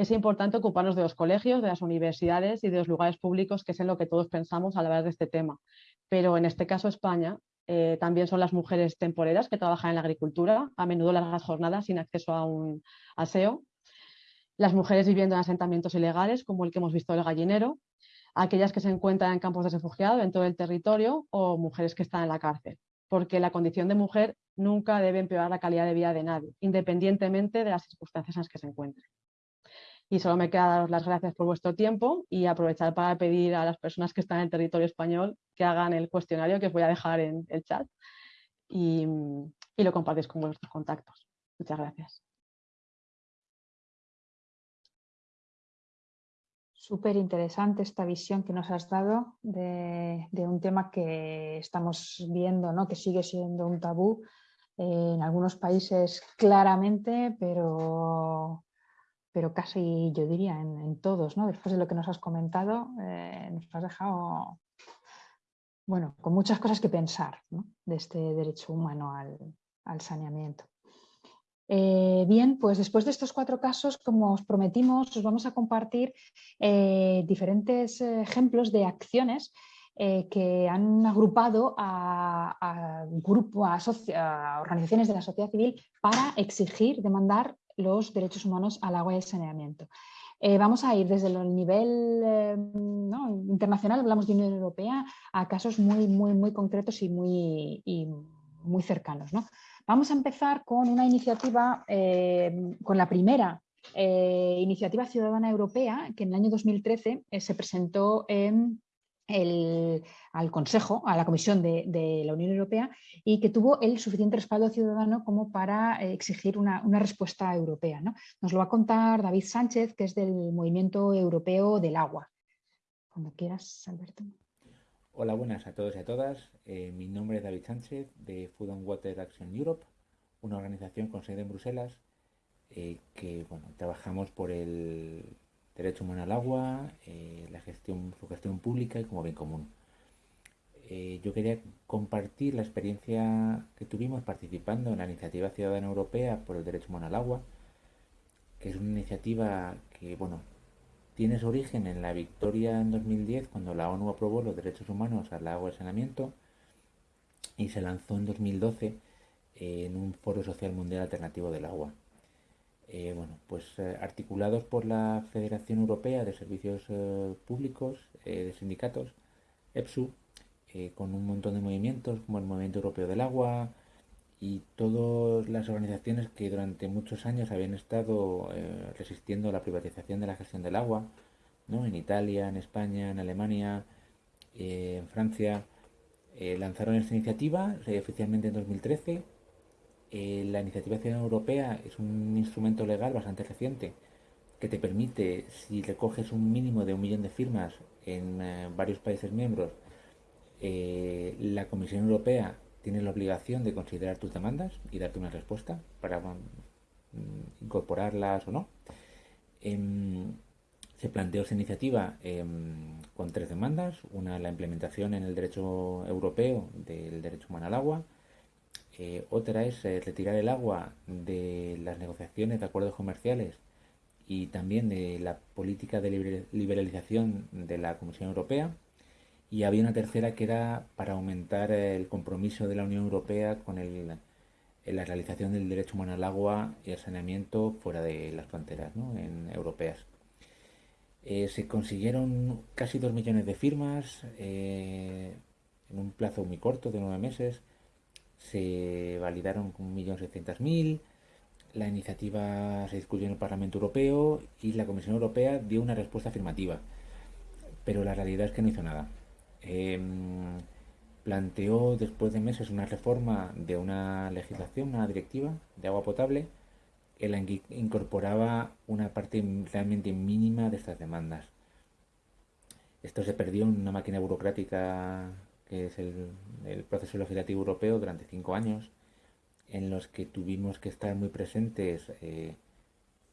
Es importante ocuparnos de los colegios, de las universidades y de los lugares públicos, que es en lo que todos pensamos al hablar de este tema. Pero en este caso España eh, también son las mujeres temporeras que trabajan en la agricultura, a menudo largas jornadas sin acceso a un aseo. Las mujeres viviendo en asentamientos ilegales, como el que hemos visto el gallinero, aquellas que se encuentran en campos de refugiados en todo el territorio o mujeres que están en la cárcel, porque la condición de mujer nunca debe empeorar la calidad de vida de nadie, independientemente de las circunstancias en las que se encuentre. Y solo me queda daros las gracias por vuestro tiempo y aprovechar para pedir a las personas que están en el territorio español que hagan el cuestionario que os voy a dejar en el chat y, y lo compartís con vuestros contactos. Muchas gracias. Súper interesante esta visión que nos has dado de, un tema que estamos viendo, ¿no? que sigue siendo un tabú en algunos países claramente, pero, pero casi yo diría en, todos. ¿no? Después de lo que nos has comentado, eh, nos has dejado bueno, con muchas cosas que pensar de este derecho humano al saneamiento. Eh, bien, pues después de estos cuatro casos, como os prometimos, os vamos a compartir eh, diferentes ejemplos de acciones que han agrupado a, a, organizaciones de la sociedad civil para exigir, demandar los derechos humanos al agua y al saneamiento. vamos a ir desde el nivel internacional, hablamos de Unión Europea, a casos muy, muy, muy concretos y muy, y muy cercanos. ¿no? Vamos a empezar con una iniciativa, eh, con la primera eh, iniciativa ciudadana europea que en el año 2013 eh, se presentó al Consejo, a la Comisión de, la Unión Europea y que tuvo el suficiente respaldo ciudadano como para exigir una, respuesta europea. Nos lo va a contar David Sánchez, que es del Movimiento Europeo del Agua. Cuando quieras, Alberto. Hola, buenas a todos y a todas. Eh, mi nombre es David Sánchez de Food and Water Action Europe, una organización con sede en Bruselas eh, que bueno, trabajamos por el derecho humano al agua, eh, la gestión, su gestión pública y como bien común. yo quería compartir la experiencia que tuvimos participando en la iniciativa ciudadana europea por el derecho humano al agua, que es una iniciativa que bueno, tiene su origen en la victoria en 2010 cuando la ONU aprobó los derechos humanos al agua y saneamiento y se lanzó en 2012 en un foro social mundial alternativo del agua. Eh, bueno, pues eh, articulados por la Federación Europea de Servicios eh, Públicos de Sindicatos, EPSU, con un montón de movimientos como el Movimiento Europeo del Agua y todas las organizaciones que durante muchos años habían estado resistiendo la privatización de la gestión del agua, ¿no? en Italia, en España, en Alemania, en Francia, lanzaron esta iniciativa oficialmente en 2013 eh, la iniciativa ciudadana europea es un instrumento legal bastante reciente que te permite, si recoges un mínimo de un millón de firmas en eh, varios países miembros, eh, la Comisión Europea tiene la obligación de considerar tus demandas y darte una respuesta para mm, incorporarlas o no. Em, se planteó esa iniciativa em, con tres demandas. Una, la implementación en el derecho europeo del derecho humano al agua, Eh, otra es eh, retirar el agua de las negociaciones de acuerdos comerciales y también de la política de liberalización de la Comisión Europea. Y había una tercera que era para aumentar el compromiso de la Unión Europea con el, la realización del derecho humano al agua y al saneamiento fuera de las fronteras europeas. Eh, se consiguieron casi dos millones de firmas en un plazo muy corto de nueve meses se validaron 1.600.000, la iniciativa se discutió en el Parlamento Europeo y la Comisión Europea dio una respuesta afirmativa, pero la realidad es que no hizo nada. Em, planteó después de meses una reforma de una legislación, una directiva de agua potable, en la que incorporaba una parte realmente mínima de estas demandas. Esto se perdió en una máquina burocrática que es el, proceso legislativo europeo durante cinco años, en los que tuvimos que estar muy presentes eh,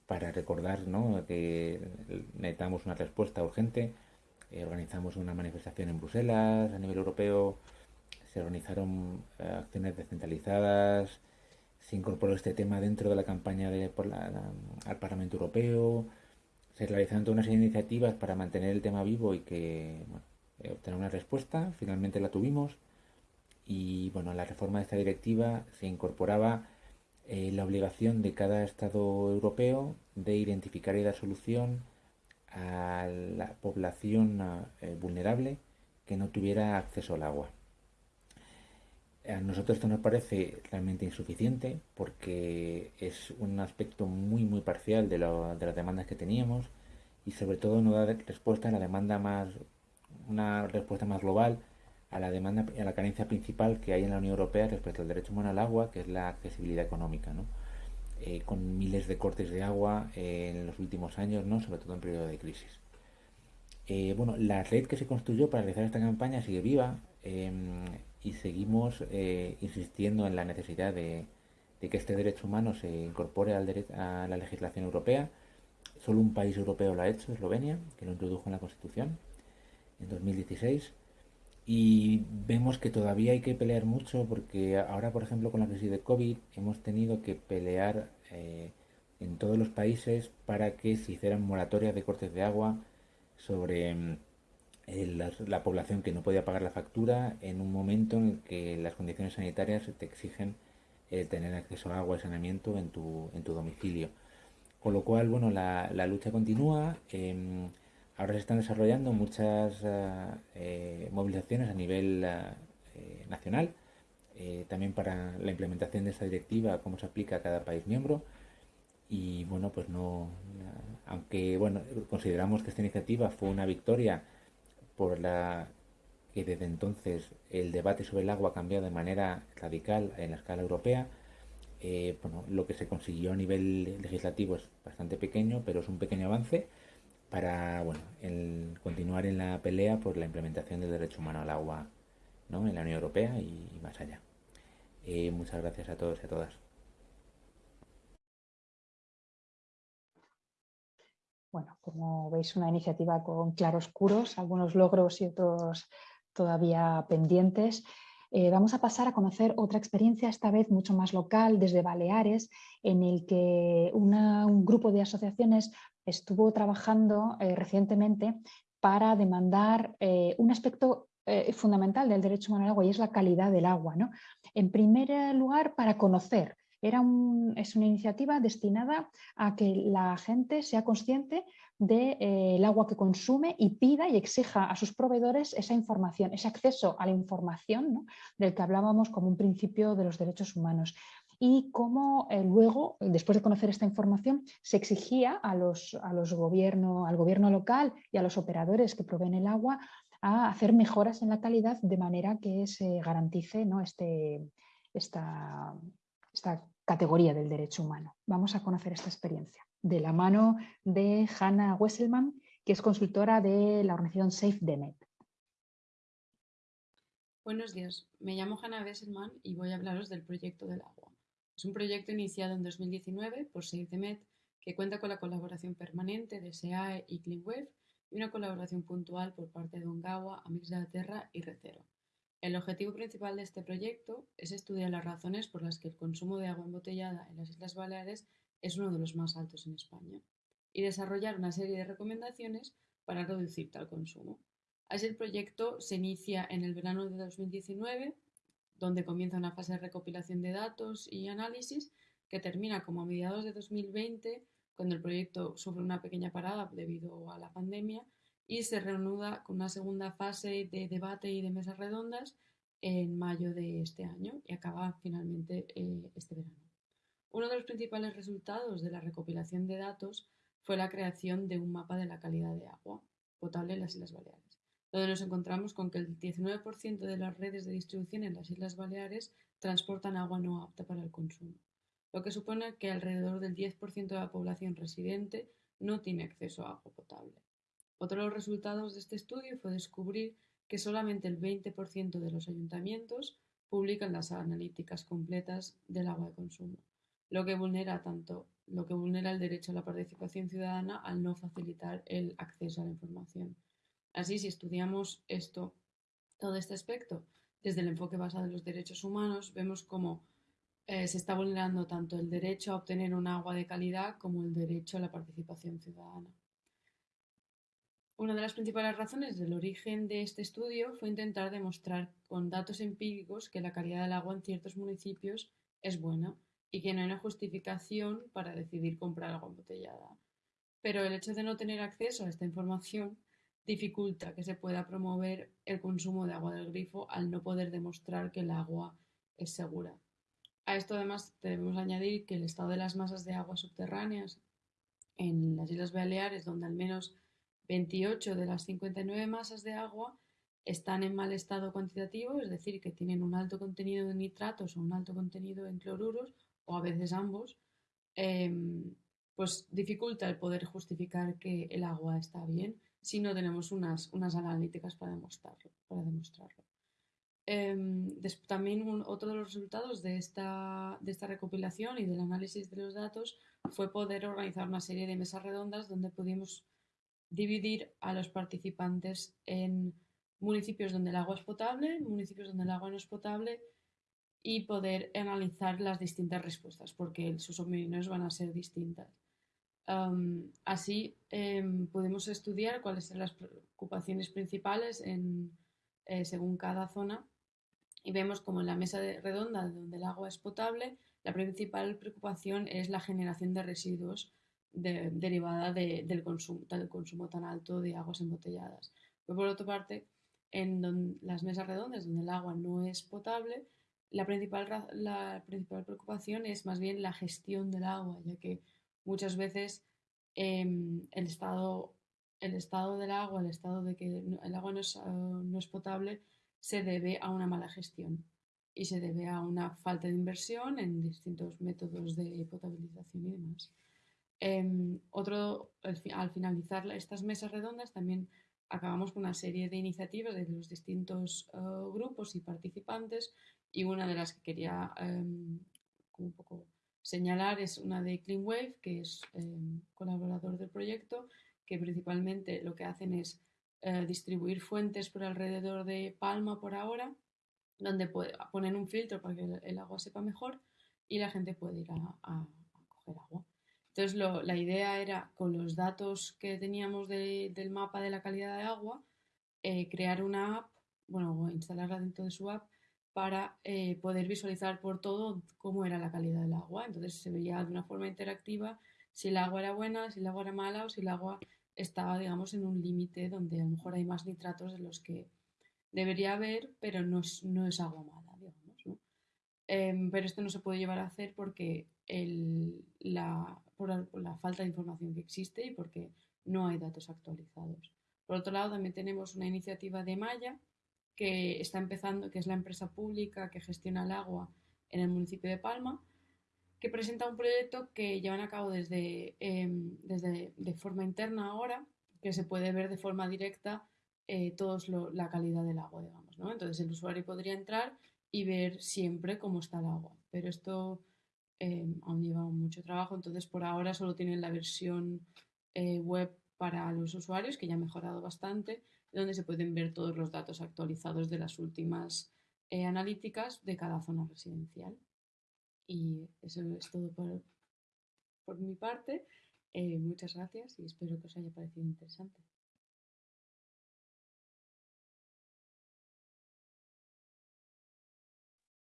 para recordar que necesitamos una respuesta urgente. Eh, organizamos una manifestación en Bruselas a nivel europeo, se organizaron eh, acciones descentralizadas, se incorporó este tema dentro de la campaña de, al Parlamento Europeo, se realizaron todas unas iniciativas para mantener el tema vivo y que obtener una respuesta, finalmente la tuvimos y bueno, la reforma de esta directiva se incorporaba eh, la obligación de cada Estado europeo de identificar y dar solución a la población eh, vulnerable que no tuviera acceso al agua. A nosotros esto nos parece realmente insuficiente porque es un aspecto muy muy parcial de, de las demandas que teníamos y sobre todo no da respuesta a la demanda más una respuesta más global a la demanda a la carencia principal que hay en la Unión Europea respecto al derecho humano al agua, que es la accesibilidad económica, eh, con miles de cortes de agua eh, en los últimos años, ¿no? sobre todo en periodo de crisis. Eh, bueno, la red que se construyó para realizar esta campaña sigue viva em, y seguimos insistiendo en la necesidad de, que este derecho humano se incorpore al a la legislación europea. Solo un país europeo lo ha hecho, Eslovenia, que lo introdujo en la Constitución en 2016 y vemos que todavía hay que pelear mucho porque ahora, por ejemplo, con la crisis de COVID hemos tenido que pelear eh, en todos los países para que se hicieran moratorias de cortes de agua sobre mm, la, población que no podía pagar la factura en un momento en el que las condiciones sanitarias te exigen eh, tener acceso a agua y saneamiento en tu, en tu domicilio. Con lo cual, bueno, la, la lucha continúa. Em, Ahora se están desarrollando muchas eh, eh, movilizaciones a nivel eh, nacional, también para la implementación de esta directiva, cómo se aplica a cada país miembro. Y bueno, pues no, aunque bueno, consideramos que esta iniciativa fue una victoria por la que desde entonces el debate sobre el agua ha cambiado de manera radical en la escala europea. bueno, lo que se consiguió a nivel legislativo es bastante pequeño, pero es un pequeño avance para bueno, continuar en la pelea por la implementación del derecho humano al agua ¿no? en la Unión Europea y, más allá. Eh, muchas gracias a todos y a todas. Bueno, como veis, una iniciativa con claroscuros, algunos logros y otros todavía pendientes. Eh, vamos a pasar a conocer otra experiencia, esta vez mucho más local, desde Baleares, en el que un grupo de asociaciones estuvo trabajando eh, recientemente para demandar eh, un aspecto fundamental del derecho humano al agua y es la calidad del agua. En primer lugar, para conocer. Era es una iniciativa destinada a que la gente sea consciente del de, agua que consume y pida y exija a sus proveedores esa información, ese acceso a la información del que hablábamos como un principio de los derechos humanos y cómo eh, luego, después de conocer esta información, se exigía a los, a los al gobierno local y a los operadores que proveen el agua a hacer mejoras en la calidad de manera que se garantice ¿no? este, esta, esta categoría del derecho humano. Vamos a conocer esta experiencia de la mano de Hannah Wesselman, que es consultora de la organización Safe Demet. Buenos días, me llamo Hannah Wesselman y voy a hablaros del proyecto del agua. Es un proyecto iniciado en 2019 por Save the Med que cuenta con la colaboración permanente de SEAE y CleanWave y una colaboración puntual por parte de Ongawa, Amix de la Terra y Recero. El objetivo principal de este proyecto es estudiar las razones por las que el consumo de agua embotellada en las Islas Baleares es uno de los más altos en España y desarrollar una serie de recomendaciones para reducir tal consumo. Así el proyecto se inicia en el verano de 2019, donde comienza una fase de recopilación de datos y análisis que termina como a mediados de 2020, cuando el proyecto sufre una pequeña parada debido a la pandemia y se reanuda con una segunda fase de debate y de mesas redondas en mayo de este año y acaba finalmente eh, este verano. Uno de los principales resultados de la recopilación de datos fue la creación de un mapa de la calidad de agua potable en las Islas Baleares, donde nos encontramos con que el 19% de las redes de distribución en las Islas Baleares transportan agua no apta para el consumo, lo que supone que alrededor del 10% de la población residente no tiene acceso a agua potable. Otro de los resultados de este estudio fue descubrir que solamente el 20% de los ayuntamientos publican las analíticas completas del agua de consumo, lo que vulnera tanto lo que vulnera el derecho a la participación ciudadana al no facilitar el acceso a la información. Así, si estudiamos esto, todo este aspecto desde el enfoque basado en los derechos humanos, vemos cómo eh, se está vulnerando tanto el derecho a obtener un agua de calidad como el derecho a la participación ciudadana. Una de las principales razones del origen de este estudio fue intentar demostrar con datos empíricos que la calidad del agua en ciertos municipios es buena y que no hay una justificación para decidir comprar agua embotellada. Pero el hecho de no tener acceso a esta información dificulta que se pueda promover el consumo de agua del grifo al no poder demostrar que el agua es segura. A esto además debemos añadir que el estado de las masas de agua subterráneas en las Islas Baleares, donde al menos 28 de las 59 masas de agua están en mal estado cuantitativo, es decir, que tienen un alto contenido de nitratos o un alto contenido en cloruros, o a veces ambos, em, pues dificulta el poder justificar que el agua está bien si no tenemos unas, unas analíticas para demostrarlo. Para demostrarlo. Em, también otro de los resultados de esta, de esta recopilación y del análisis de los datos fue poder organizar una serie de mesas redondas donde pudimos dividir a los participantes en municipios donde el agua es potable, municipios donde el agua no es potable y poder analizar las distintas respuestas porque sus opiniones van a ser distintas. Así em, podemos estudiar cuáles son las preocupaciones principales en, eh, según cada zona y vemos como en la mesa redonda donde el agua es potable, la principal preocupación es la generación de residuos derivada del, consumo, tan alto de aguas embotelladas. Pero por otra parte, en las mesas redondas donde el agua no es potable, la principal, la principal preocupación es más bien la gestión del agua, ya que muchas veces em, el, estado, el estado del agua, el estado de que el agua no es, ah, no es potable, se debe a una mala gestión y se debe a una falta de inversión en distintos métodos de potabilización y demás. Em, otro, al, finalizar estas mesas redondas también acabamos con una serie de iniciativas de los distintos eh, grupos y participantes y una de las que quería em, un poco señalar es una de Clean Wave, que es em, colaborador del proyecto, que principalmente lo que hacen es eh, distribuir fuentes por alrededor de Palma por ahora, donde ponen un filtro para que el, agua sepa mejor y la gente puede ir a coger agua. Entonces, la idea era, con los datos que teníamos del mapa de la calidad de agua, eh, crear una app, bueno, instalarla dentro de su app para eh, poder visualizar por todo cómo era la calidad del agua. Entonces, se veía de una forma interactiva si el agua era buena, si el agua era mala o si el agua estaba, digamos, en un límite donde a lo mejor hay más nitratos de los que debería haber, pero no es, no es agua mala, digamos. Em, pero esto no se puede llevar a hacer porque el, la, por, la falta de información que existe y porque no hay datos actualizados. Por otro lado, también tenemos una iniciativa de Maya que está empezando, que es la empresa pública que gestiona el agua en el municipio de Palma, que presenta un proyecto que llevan a cabo desde, em, desde de forma interna ahora, que se puede ver de forma directa eh, todos la calidad del agua, digamos. ¿no? Entonces el usuario podría entrar y ver siempre cómo está el agua. Pero esto eh, aún lleva mucho trabajo, entonces por ahora solo tienen la versión eh, web para los usuarios, que ya ha mejorado bastante, donde se pueden ver todos los datos actualizados de las últimas eh, analíticas de cada zona residencial. Y eso es todo por, por mi parte. Eh, muchas gracias y espero que os haya parecido interesante.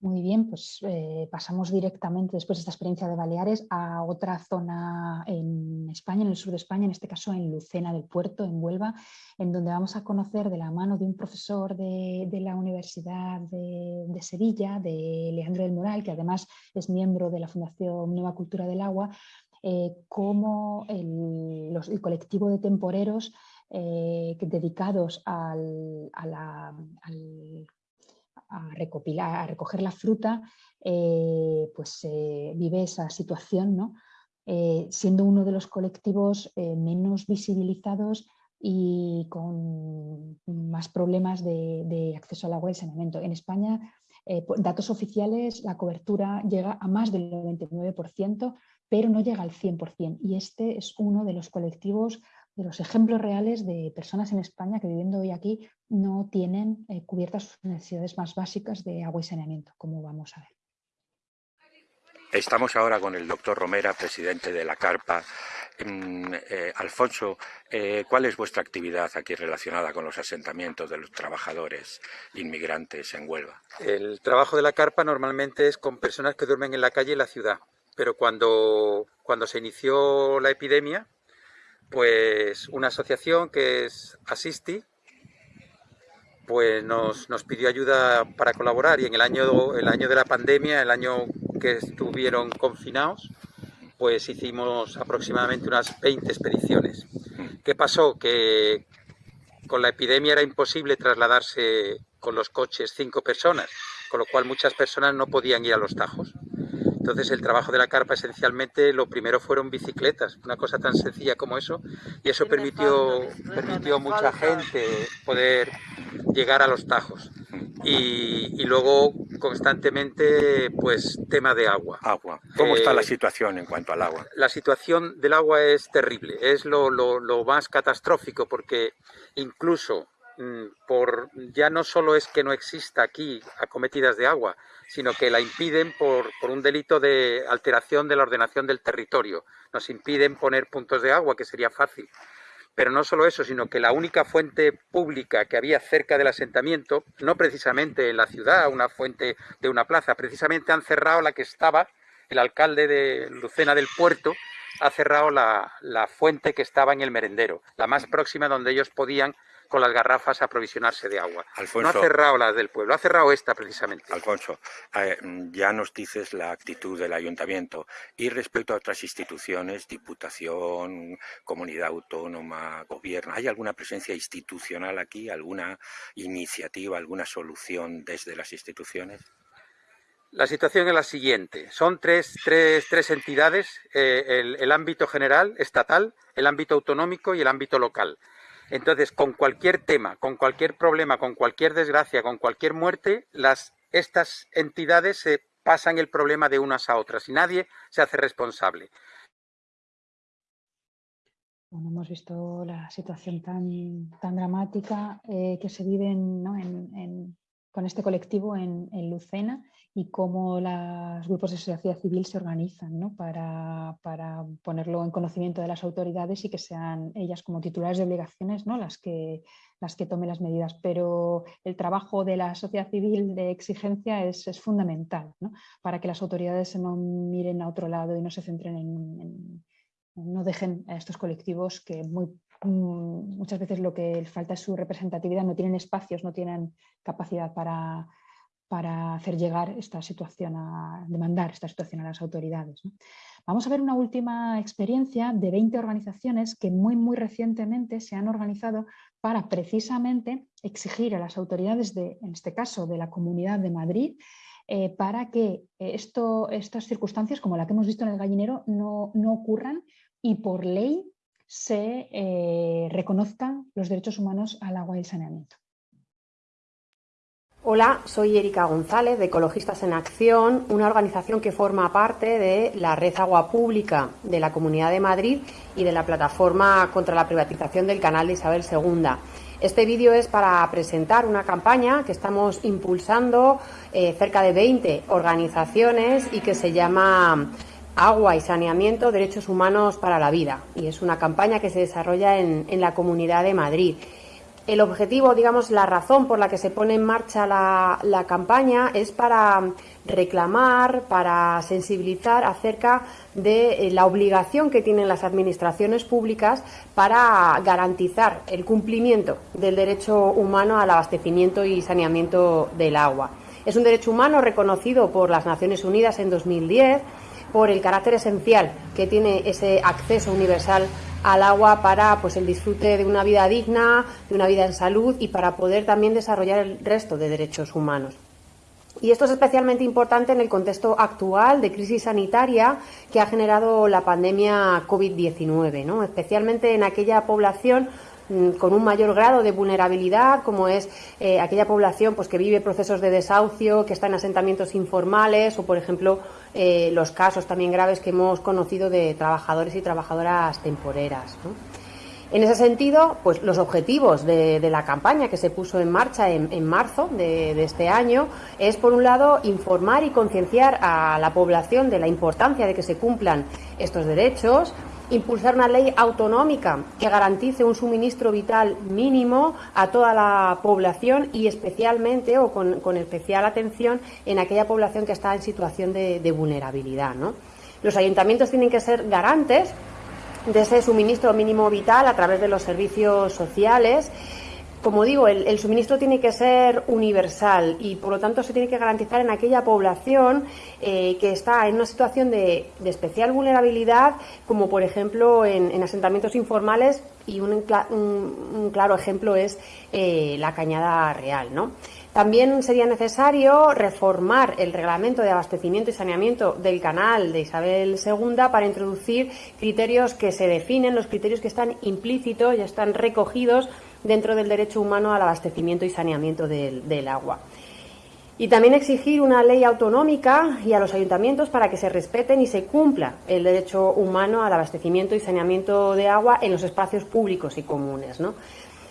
Muy bien, pues eh, pasamos directamente después de esta experiencia de Baleares a otra zona en España, en el sur de España, en este caso en Lucena del Puerto, en Huelva, en donde vamos a conocer de la mano de un profesor de, la Universidad de, Sevilla, de Leandro del Moral, que además es miembro de la Fundación Nueva Cultura del Agua, eh, cómo el, colectivo de temporeros eh, dedicados al a recopilar, a recoger la fruta, eh, pues eh, vive esa situación, ¿no? Eh, siendo uno de los colectivos menos visibilizados y con más problemas de, acceso al agua y saneamiento. En España, datos oficiales, la cobertura llega a más del 99%, pero no llega al 100%. Y este es uno de los colectivos de los ejemplos reales de personas en España que viviendo hoy aquí no tienen eh, cubiertas sus necesidades más básicas de agua y saneamiento, como vamos a ver. Estamos ahora con el doctor Romera, presidente de la Carpa. Mm, eh, Alfonso, eh, ¿cuál es vuestra actividad aquí relacionada con los asentamientos de los trabajadores inmigrantes en Huelva? El trabajo de la Carpa normalmente es con personas que duermen en la calle en la ciudad, pero cuando, cuando se inició la epidemia, pues una asociación que es Asisti, pues nos, pidió ayuda para colaborar y en el año, el año de la pandemia, el año que estuvieron confinados, pues hicimos aproximadamente unas 20 expediciones. ¿Qué pasó? Que con la epidemia era imposible trasladarse con los coches cinco personas, con lo cual muchas personas no podían ir a los tajos. Entonces el trabajo de la carpa esencialmente lo primero fueron bicicletas, una cosa tan sencilla como eso, y eso permitió, permitió a mucha gente poder llegar a los tajos. Y, luego constantemente pues tema de agua. Agua. ¿Cómo está la eh, situación en cuanto al agua? La situación del agua es terrible, es lo, lo más catastrófico porque incluso por ya no solo es que no exista aquí acometidas de agua, sino que la impiden por, un delito de alteración de la ordenación del territorio. Nos impiden poner puntos de agua, que sería fácil. Pero no solo eso, sino que la única fuente pública que había cerca del asentamiento, no precisamente en la ciudad, una fuente de una plaza, precisamente han cerrado la que estaba, el alcalde de Lucena del Puerto ha cerrado la, la fuente que estaba en el merendero, la más próxima donde ellos podían con las garrafas a aprovisionarse de agua. no ha cerrado las del pueblo, ha cerrado esta precisamente. Alfonso, eh, ya nos dices la actitud del ayuntamiento. Y respecto a otras instituciones, diputación, comunidad autónoma, gobierno, ¿hay alguna presencia institucional aquí? ¿Alguna iniciativa, alguna solución desde las instituciones? La situación es la siguiente. Son tres, tres, tres entidades, eh, el, el ámbito general, estatal, el ámbito autonómico y el ámbito local. Entonces, con cualquier tema, con cualquier problema, con cualquier desgracia, con cualquier muerte, estas entidades se pasan el problema de unas a otras y nadie se hace responsable. Bueno, hemos visto la situación tan, dramática eh, que se vive con este colectivo en, en Lucena y cómo los grupos de sociedad civil se organizan para, ponerlo en conocimiento de las autoridades y que sean ellas como titulares de obligaciones ¿no? las, que, las que tomen las medidas. Pero el trabajo de la sociedad civil de exigencia es, fundamental para que las autoridades no miren a otro lado y no se centren en, no dejen a estos colectivos que muy, muchas veces lo que falta es su representatividad, no tienen espacios, no tienen capacidad para para hacer llegar esta situación, a demandar esta situación a las autoridades. Vamos a ver una última experiencia de 20 organizaciones que muy, muy recientemente se han organizado para precisamente exigir a las autoridades, de, en este caso de la Comunidad de Madrid, eh, para que esto, estas circunstancias, como la que hemos visto en el gallinero, no, ocurran y por ley se eh, reconozcan los derechos humanos al agua y al saneamiento. Hola, soy Erika González de Ecologistas en Acción, una organización que forma parte de la Red Agua Pública de la Comunidad de Madrid y de la plataforma contra la privatización del canal de Isabel II. Este vídeo es para presentar una campaña que estamos impulsando eh, cerca de 20 organizaciones y que se llama Agua y Saneamiento, Derechos Humanos para la Vida. Y es una campaña que se desarrolla en, en la Comunidad de Madrid el objetivo, digamos, la razón por la que se pone en marcha la, campaña es para reclamar, para sensibilizar acerca de eh, la obligación que tienen las administraciones públicas para garantizar el cumplimiento del derecho humano al abastecimiento y saneamiento del agua. Es un derecho humano reconocido por las Naciones Unidas en 2010 por el carácter esencial que tiene ese acceso universal al agua para pues el disfrute de una vida digna, de una vida en salud y para poder también desarrollar el resto de derechos humanos. Y esto es especialmente importante en el contexto actual de crisis sanitaria que ha generado la pandemia COVID-19, ¿no? especialmente en aquella población con un mayor grado de vulnerabilidad, como es eh, aquella población pues, que vive procesos de desahucio, que está en asentamientos informales o, por ejemplo, eh, los casos también graves que hemos conocido de trabajadores y trabajadoras temporeras. En ese sentido, pues los objetivos de, la campaña que se puso en marcha en, marzo de, de, este año es, por un lado, informar y concienciar a la población de la importancia de que se cumplan estos derechos, impulsar una ley autonómica que garantice un suministro vital mínimo a toda la población y especialmente o con, especial atención en aquella población que está en situación de, de vulnerabilidad. ¿no? Los ayuntamientos tienen que ser garantes de ese suministro mínimo vital a través de los servicios sociales como digo, el, suministro tiene que ser universal y por lo tanto se tiene que garantizar en aquella población eh, que está en una situación de, especial vulnerabilidad, como por ejemplo en, asentamientos informales y un, claro ejemplo es eh, la Cañada Real. ¿no? También sería necesario reformar el reglamento de abastecimiento y saneamiento del canal de Isabel II para introducir criterios que se definen, los criterios que están implícitos y están recogidos dentro del derecho humano al abastecimiento y saneamiento del, agua. Y también exigir una ley autonómica y a los ayuntamientos para que se respeten y se cumpla el derecho humano al abastecimiento y saneamiento de agua en los espacios públicos y comunes.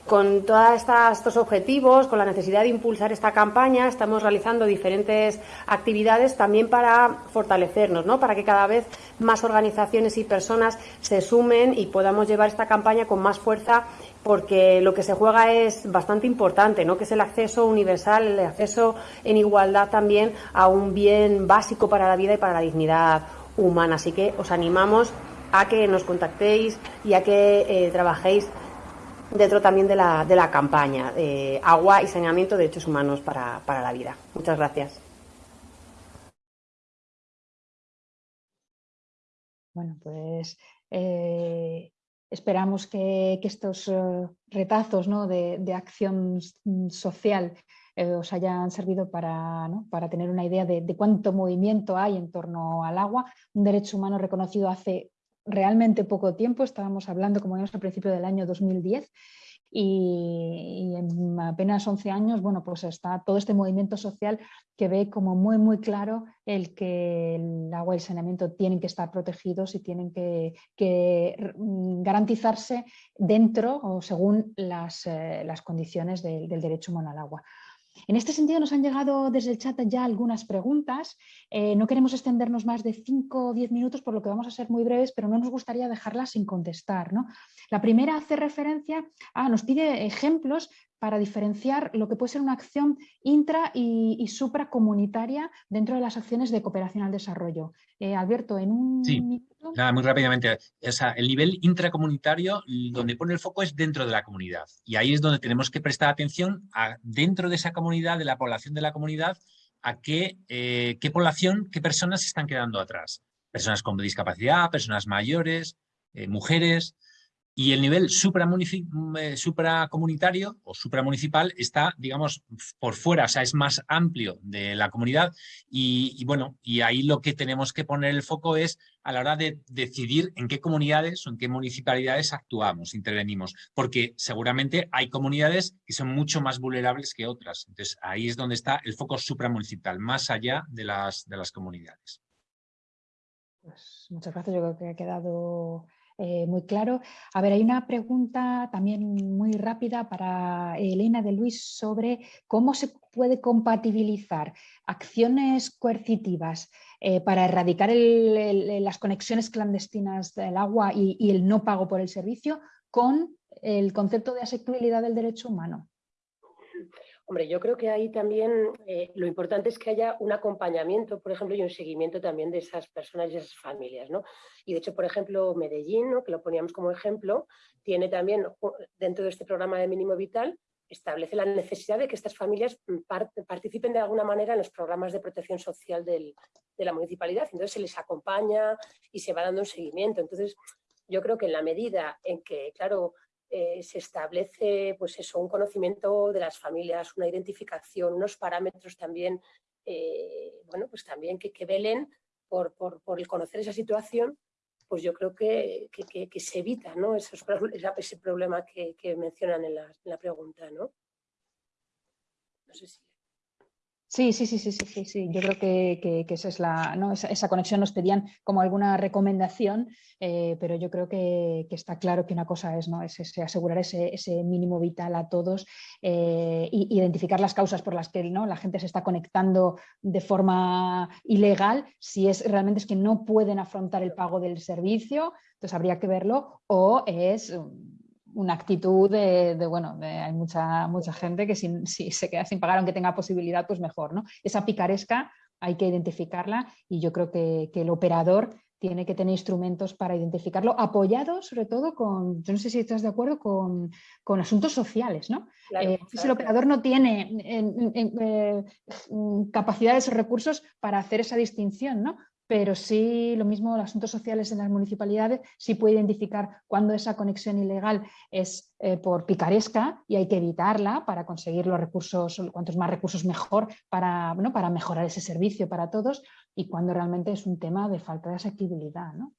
Con todos estos objetivos, con la necesidad de impulsar esta campaña, estamos realizando diferentes actividades también para fortalecernos, ¿no? para que cada vez más organizaciones y personas se sumen y podamos llevar esta campaña con más fuerza porque lo que se juega es bastante importante, ¿no? que es el acceso universal, el acceso en igualdad también a un bien básico para la vida y para la dignidad humana. Así que os animamos a que nos contactéis y a que eh, trabajéis dentro también de la, de la campaña de Agua y Saneamiento de Derechos Humanos para, para la Vida. Muchas gracias. Bueno, pues eh, esperamos que, estos eh, retazos de, acción social eh, os hayan servido para, para tener una idea de, cuánto movimiento hay en torno al agua, un derecho humano reconocido hace realmente poco tiempo, estábamos hablando, como vimos al principio del año 2010, y, en apenas 11 años, bueno, pues está todo este movimiento social que ve como muy, muy claro el que el agua y el saneamiento tienen que estar protegidos y tienen que, garantizarse dentro o según las, eh, condiciones del derecho humano al agua. En este sentido nos han llegado desde el chat ya algunas preguntas. Eh, no queremos extendernos más de 5 o 10 minutos, por lo que vamos a ser muy breves, pero no nos gustaría dejarlas sin contestar. La primera hace referencia a, nos pide ejemplos para diferenciar lo que puede ser una acción intra y, supracomunitaria dentro de las acciones de cooperación al desarrollo. Eh, Alberto, en un sí. Nada, muy rápidamente. el nivel intracomunitario, donde pone el foco es dentro de la comunidad. Y ahí es donde tenemos que prestar atención a, dentro de esa comunidad, de la población de la comunidad, a qué, eh, qué población, qué personas se están quedando atrás. Personas con discapacidad, personas mayores, eh, mujeres, Y el nivel mm, eh, supracomunitario o supramunicipal está, digamos, por fuera, o sea, es más amplio de la comunidad y, bueno, y ahí lo que tenemos que poner el foco es a la hora de decidir en qué comunidades o en qué municipalidades actuamos, intervenimos, porque seguramente hay comunidades que son mucho más vulnerables que otras. Entonces, ahí es donde está el foco supramunicipal, más allá de las, de las comunidades. Pues muchas gracias, yo creo que ha quedado eh, muy claro. A ver, hay una pregunta también muy rápida para Elena de Luis sobre cómo se puede compatibilizar acciones coercitivas eh, para erradicar las conexiones clandestinas del agua y, el no pago por el servicio con el concepto de asequibilidad del derecho humano. Hombre, yo creo que ahí también eh, lo importante es que haya un acompañamiento, por ejemplo, y un seguimiento también de esas personas y esas familias. ¿no? Y de hecho, por ejemplo, Medellín, que lo poníamos como ejemplo, tiene también dentro de este programa de mínimo vital, establece la necesidad de que estas familias participen de alguna manera en los programas de protección social de la municipalidad. Entonces se les acompaña y se va dando un seguimiento. Entonces, yo creo que en la medida en que, claro, eh, se establece pues eso, un conocimiento de las familias, una identificación, unos parámetros también, eh, bueno, pues también que, velen por, el conocer esa situación, pues yo creo que, se evita ¿no? Esos, ese problema que, mencionan en la, en la pregunta. ¿no? no sé si... Sí, sí, sí, sí, sí, sí, Yo creo que, esa es la, ¿no? esa, conexión nos pedían como alguna recomendación, eh, pero yo creo que, está claro que una cosa es, ¿no? es asegurar ese, mínimo vital a todos e identificar las causas por las que ¿no? la gente se está conectando de forma ilegal, si es realmente es que no pueden afrontar el pago del servicio, entonces habría que verlo, o es una actitud de, bueno, hay mucha, mucha gente que si, se queda sin pagar, aunque tenga posibilidad, pues mejor, ¿no? Esa picaresca hay que identificarla y yo creo que, el operador tiene que tener instrumentos para identificarlo, apoyado sobre todo con, yo no sé si estás de acuerdo, con, asuntos sociales, ¿no? Eh, si el operador no tiene eh, capacidades o recursos para hacer esa distinción, ¿no? Pero sí lo mismo los asuntos sociales en las municipalidades sí puede identificar cuando esa conexión ilegal es eh, por picaresca y hay que evitarla para conseguir los recursos, cuantos más recursos mejor para, para mejorar ese servicio para todos y cuando realmente es un tema de falta de asequibilidad. ¿no?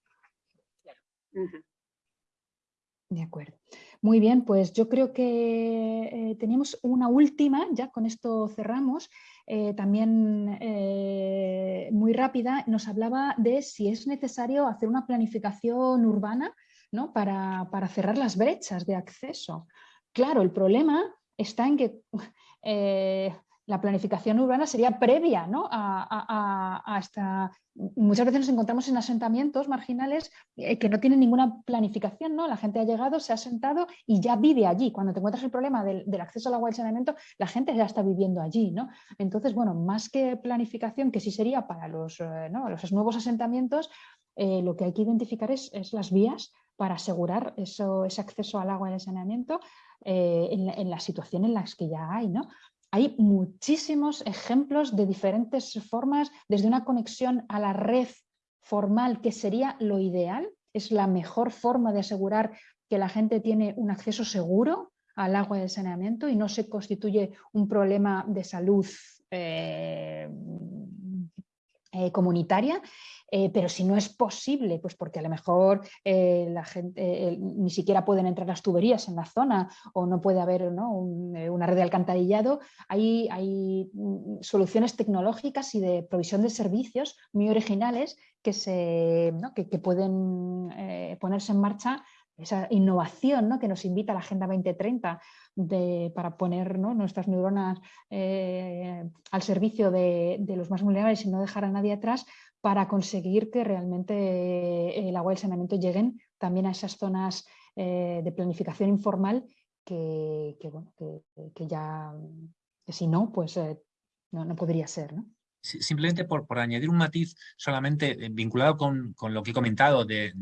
De acuerdo. Muy bien, pues yo creo que eh, tenemos una última, ya con esto cerramos, eh, también eh, muy rápida, nos hablaba de si es necesario hacer una planificación urbana ¿no? para, para, cerrar las brechas de acceso. Claro, el problema está en que la planificación urbana sería previa ¿no? a, esta... Muchas veces nos encontramos en asentamientos marginales eh, que no tienen ninguna planificación, ¿no? La gente ha llegado, se ha asentado y ya vive allí. Cuando te encuentras el problema del, acceso al agua y al saneamiento, la gente ya está viviendo allí, ¿no? Entonces, bueno, más que planificación, que sí sería para los, eh, los nuevos asentamientos, eh, lo que hay que identificar es, las vías para asegurar eso, ese acceso al agua y al saneamiento en, la, en, la, situación en las que ya hay. ¿no? Hay muchísimos ejemplos de diferentes formas, desde una conexión a la red formal, que sería lo ideal, es la mejor forma de asegurar que la gente tiene un acceso seguro al agua y al saneamiento y no se constituye un problema de salud eh, eh, comunitaria, eh, pero si no es posible, pues porque a lo mejor eh, la gente ni siquiera pueden entrar las tuberías en la zona o no puede haber una red de alcantarillado, hay, hay, mm, soluciones tecnológicas y de provisión de servicios muy originales que, se, que, que pueden ponerse en marcha esa innovación que nos invita a la Agenda 2030 para poner nuestras neuronas eh, al servicio de, los más vulnerables y no dejar a nadie atrás para conseguir que realmente eh, el agua y el saneamiento lleguen también a esas zonas eh, de planificación informal que, ya, si no, pues no, podría ser. simplemente por, añadir un matiz solamente vinculado con, lo que he comentado de,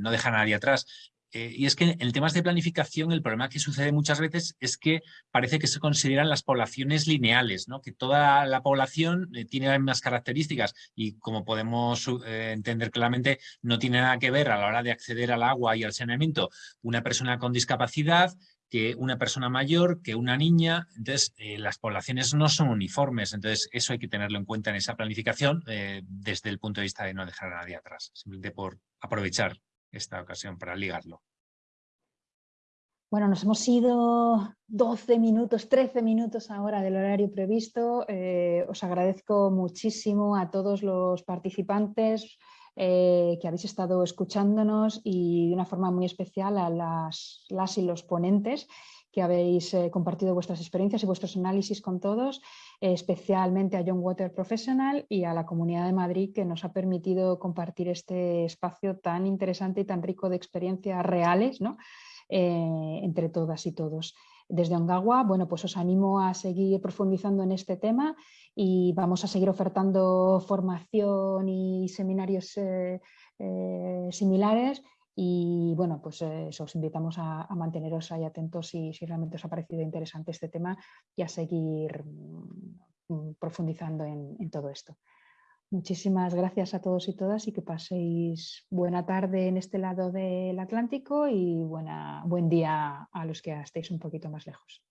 no dejar a nadie atrás, eh, y es que en temas de planificación el problema que sucede muchas veces es que parece que se consideran las poblaciones lineales, ¿no? que toda la población eh, tiene las mismas características y como podemos eh, entender claramente no tiene nada que ver a la hora de acceder al agua y al saneamiento una persona con discapacidad que una persona mayor, que una niña, entonces las poblaciones no son uniformes, entonces eso hay que tenerlo en cuenta en esa planificación desde el punto de vista de no dejar a nadie atrás, simplemente por aprovechar esta ocasión para ligarlo. Bueno, nos hemos ido 12 minutos, 13 minutos ahora del horario previsto. Eh, os agradezco muchísimo a todos los participantes eh, que habéis estado escuchándonos y de una forma muy especial a las, las y los ponentes que habéis eh, compartido vuestras experiencias y vuestros análisis con todos, especialmente a John Water Professional y a la Comunidad de Madrid que nos ha permitido compartir este espacio tan interesante y tan rico de experiencias reales eh, entre todas y todos. Desde Ongawa, bueno, pues os animo a seguir profundizando en este tema y vamos a seguir ofertando formación y seminarios eh, similares y bueno, pues eh, os invitamos a, manteneros ahí atentos si, si, realmente os ha parecido interesante este tema y a seguir mm, profundizando en, todo esto. Muchísimas gracias a todos y todas y que paséis buena tarde en este lado del Atlántico y buena, buen día a los que estéis un poquito más lejos.